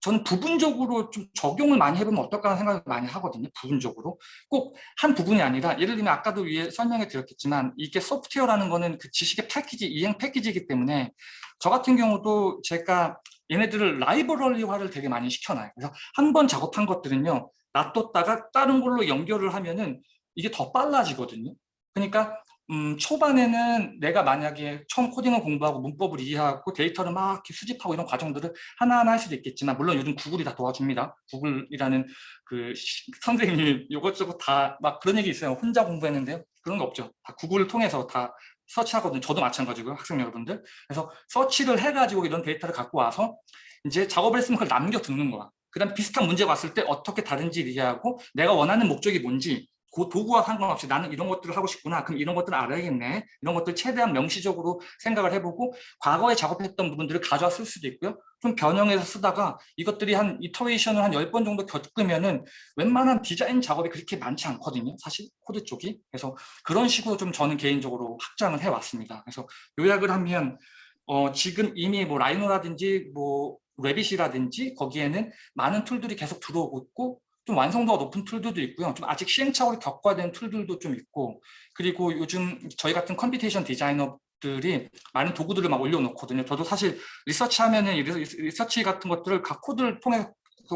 저는 부분적으로 좀 적용을 많이 해보면 어떨까 하는 생각을 많이 하거든요. 부분적으로. 꼭 한 부분이 아니라 예를 들면 아까도 위에 설명해 드렸겠지만 이게 소프트웨어라는 거는 그 지식의 패키지, 이행 패키지이기 때문에 저 같은 경우도 제가 얘네들을 라이브러리화를 되게 많이 시켜놔요. 그래서 한 번 작업한 것들은요. 놔뒀다가 다른 걸로 연결을 하면은 이게 더 빨라지거든요. 그러니까 음, 초반에는 내가 만약에 처음 코딩을 공부하고 문법을 이해하고 데이터를 막 수집하고 이런 과정들을 하나하나 할 수도 있겠지만 물론 요즘 구글이 다 도와줍니다. 구글이라는 그 시- 선생님이 이것저것 다 막 그런 얘기 있어요. 혼자 공부했는데요. 그런 거 없죠. 다 구글을 통해서 다 search하거든요. 저도 마찬가지고요. 학생 여러분들. 그래서 서치를 해가지고 이런 데이터를 갖고 와서 이제 작업을 했으면 그걸 남겨 두는 거야. 그 다음 비슷한 문제가 왔을 때 어떻게 다른지 이해하고 내가 원하는 목적이 뭔지 그 도구와 상관없이 나는 이런 것들을 하고 싶구나. 그럼 이런 것들을 알아야겠네. 이런 것들 최대한 명시적으로 생각을 해보고 과거에 작업했던 부분들을 가져와 쓸 수도 있고요. 좀 변형해서 쓰다가 이것들이 한 iteration을 한 10번 정도 겪으면 은 웬만한 디자인 작업이 그렇게 많지 않거든요. 사실 코드 쪽이. 그래서 그런 식으로 좀 저는 개인적으로 확장을 해왔습니다. 그래서 요약을 하면 어, 지금 이미 뭐 Rhino라든지 뭐 Revit이라든지 거기에는 많은 tool들이 계속 들어오고 있고 좀 완성도가 높은 tool들도 있고요. 좀 아직 시행착오를 겪어야 되는 tool들도 좀 있고 그리고 요즘 저희 같은 computation designer 들이 많은 도구들을 막 올려놓거든요. 저도 사실 리서치 하면은 이 리서- 리서치 같은 것들을 각 코드를 통해서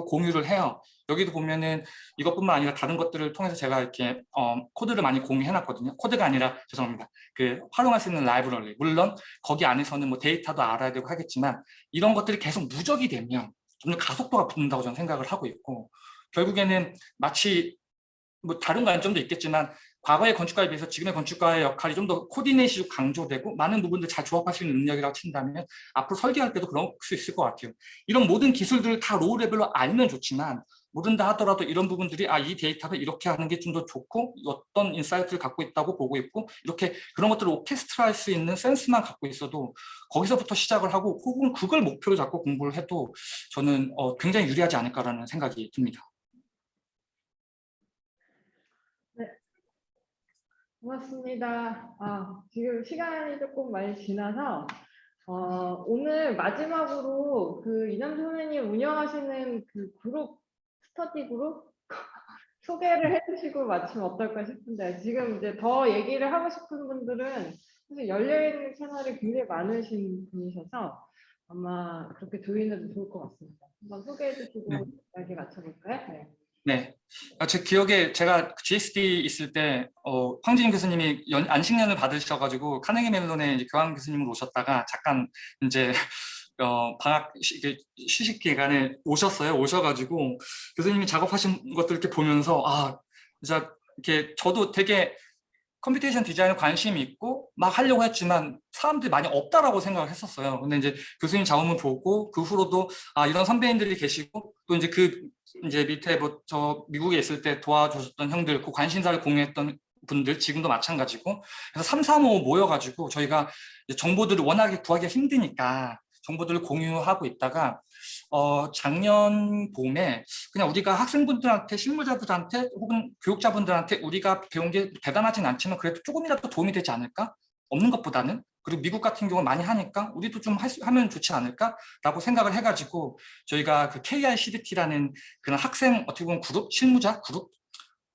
공유를 해요. 여기도 보면은 이것뿐만 아니라 다른 것들을 통해서 제가 이렇게 어, 코드를 많이 공유해놨거든요. 코드가 아니라 죄송합니다. 그 활용할 수 있는 라이브러리. 물론 거기 안에서는 뭐 데이터도 알아야 되고 하겠지만 이런 것들이 계속 누적이 되면 점점 가속도가 붙는다고 저는 생각을 하고 있고 결국에는 마치 뭐 다른 관점도 있겠지만 과거의 건축가에 비해서 지금의 건축가의 역할이 좀 더 coordination이 강조되고 많은 부분들 잘 조합할 수 있는 능력이라고 친다면 앞으로 설계할 때도 그럴 수 있을 것 같아요. 이런 모든 기술들을 다 low level로 알면 좋지만 모른다 하더라도 이런 부분들이 아 이 데이터를 이렇게 하는 게 좀 더 좋고 어떤 insight를 갖고 있다고 보고 있고 이렇게 그런 것들을 오케스트라 할 수 있는 센스만 갖고 있어도 거기서부터 시작을 하고 혹은 그걸 목표로 잡고 공부를 해도 저는 어, 굉장히 유리하지 않을까라는 생각이 듭니다. 고맙습니다. 아, 지금 시간이 조금 많이 지나서 어, 오늘 마지막으로 그 이남 선생님 운영하시는 그 그룹 스터디 그룹 <laughs> 소개를 해주시고 마치면 어떨까 싶은데 지금 이제 더 얘기를 하고 싶은 분들은 사실 열려있는 채널이 굉장히 많으신 분이셔서 아마 그렇게 조인해도 좋을 것 같습니다. 한번 소개해 주시고 네. 이야기 맞춰볼까요? 네. 네. 아, 제 기억에 제가 GSD 있을 때 어, 황진임 교수님이 연- 안식년을 받으셔가지고 카네기 멜론에 교환 교수님으로 오셨다가 잠깐 이제 <laughs> 어, 방학 휴식 기간에 오셨어요. 오셔가지고 교수님이 작업하신 것들 이렇게 보면서 아 진짜 이렇게 저도 되게 computation design에 관심이 있고 막 하려고 했지만 사람들이 많이 없다라고 생각을 했었어요. 근데 이제 교수님 작업을 보고 그 후로도 아 이런 선배님들이 계시고 또 이제 그 이제 밑에 뭐 저 미국에 있을 때 도와주셨던 형들 그 관심사를 공유했던 분들 지금도 마찬가지고 그래서 3, 3, 5 모여가지고 저희가 정보들을 워낙에 구하기가 힘드니까 정보들을 공유하고 있다가 어 작년 봄에 그냥 우리가 학생분들한테 실무자들한테 혹은 교육자분들한테 우리가 배운 게 대단하진 않지만 그래도 조금이라도 도움이 되지 않을까? 없는 것보다는? 그리고 미국 같은 경우는 많이 하니까 우리도 좀할 수- 하면 좋지 않을까라고 생각을 해가지고 저희가 그 KICDT라는 그런 학생 어떻게 보면 그룹 실무자 그룹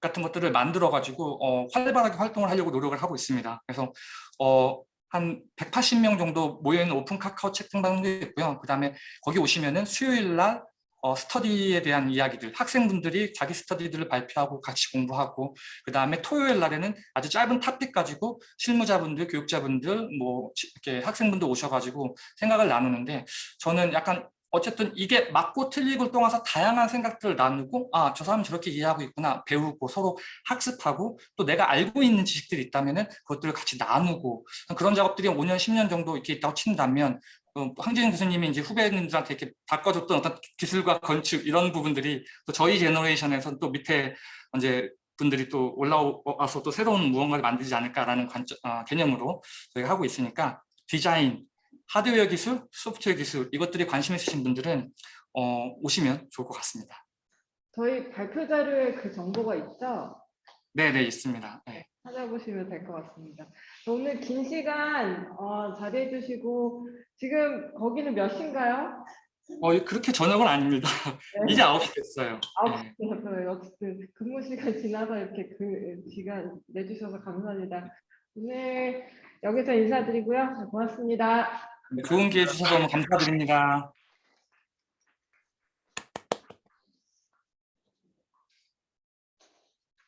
같은 것들을 만들어 가지고 어, 활발하게 활동을 하려고 노력을 하고 있습니다. 그래서 어, 한 180명 정도 모여있는 오픈 카카오 채팅방도 있고요. 그 다음에 거기 오시면은 수요일 날 어, 스터디에 대한 이야기들, 학생분들이 자기 스터디들을 발표하고 같이 공부하고 그 다음에 토요일 날에는 아주 짧은 토픽 가지고 실무자분들, 교육자분들, 뭐 지- 이렇게 학생분들 오셔가지고 생각을 나누는데 저는 약간 어쨌든 이게 맞고 틀리고를 통해서 다양한 생각들을 나누고 아 저 사람은 저렇게 이해하고 있구나 배우고 서로 학습하고 또 내가 알고 있는 지식들이 있다면은 그것들을 같이 나누고 그런 작업들이 5년 10년 정도 이렇게 있다고 친다면 어, 황진영 교수님이 이제 후배님들한테 이렇게 바꿔줬던 어떤 기술과 건축 이런 부분들이 또 저희 제너레이션에서는 또 밑에 이제 분들이 또 올라와서 또 새로운 무언가를 만들지 않을까라는 관점, 아, 개념으로 저희가 하고 있으니까 디자인, 하드웨어 기술, 소프트웨어 기술 이것들이 관심 있으신 분들은 어, 오시면 좋을 것 같습니다. 저희 발표 자료에 그 정보가 있죠? 네, 네 있습니다. 네. 찾아보시면 될 것 같습니다. 오늘 긴 시간 어, 자리해 주시고 지금 거기는 몇 시인가요? 어, 그렇게 저녁은 아닙니다. 네. 이제 9시 됐어요. 아홉 네. 시였어요. 어쨌든 근무 시간 지나서 이렇게 그 시간 내주셔서 감사합니다. 오늘 여기서 인사드리고요. 고맙습니다. 좋은 기회 주셔서 너무 감사드립니다.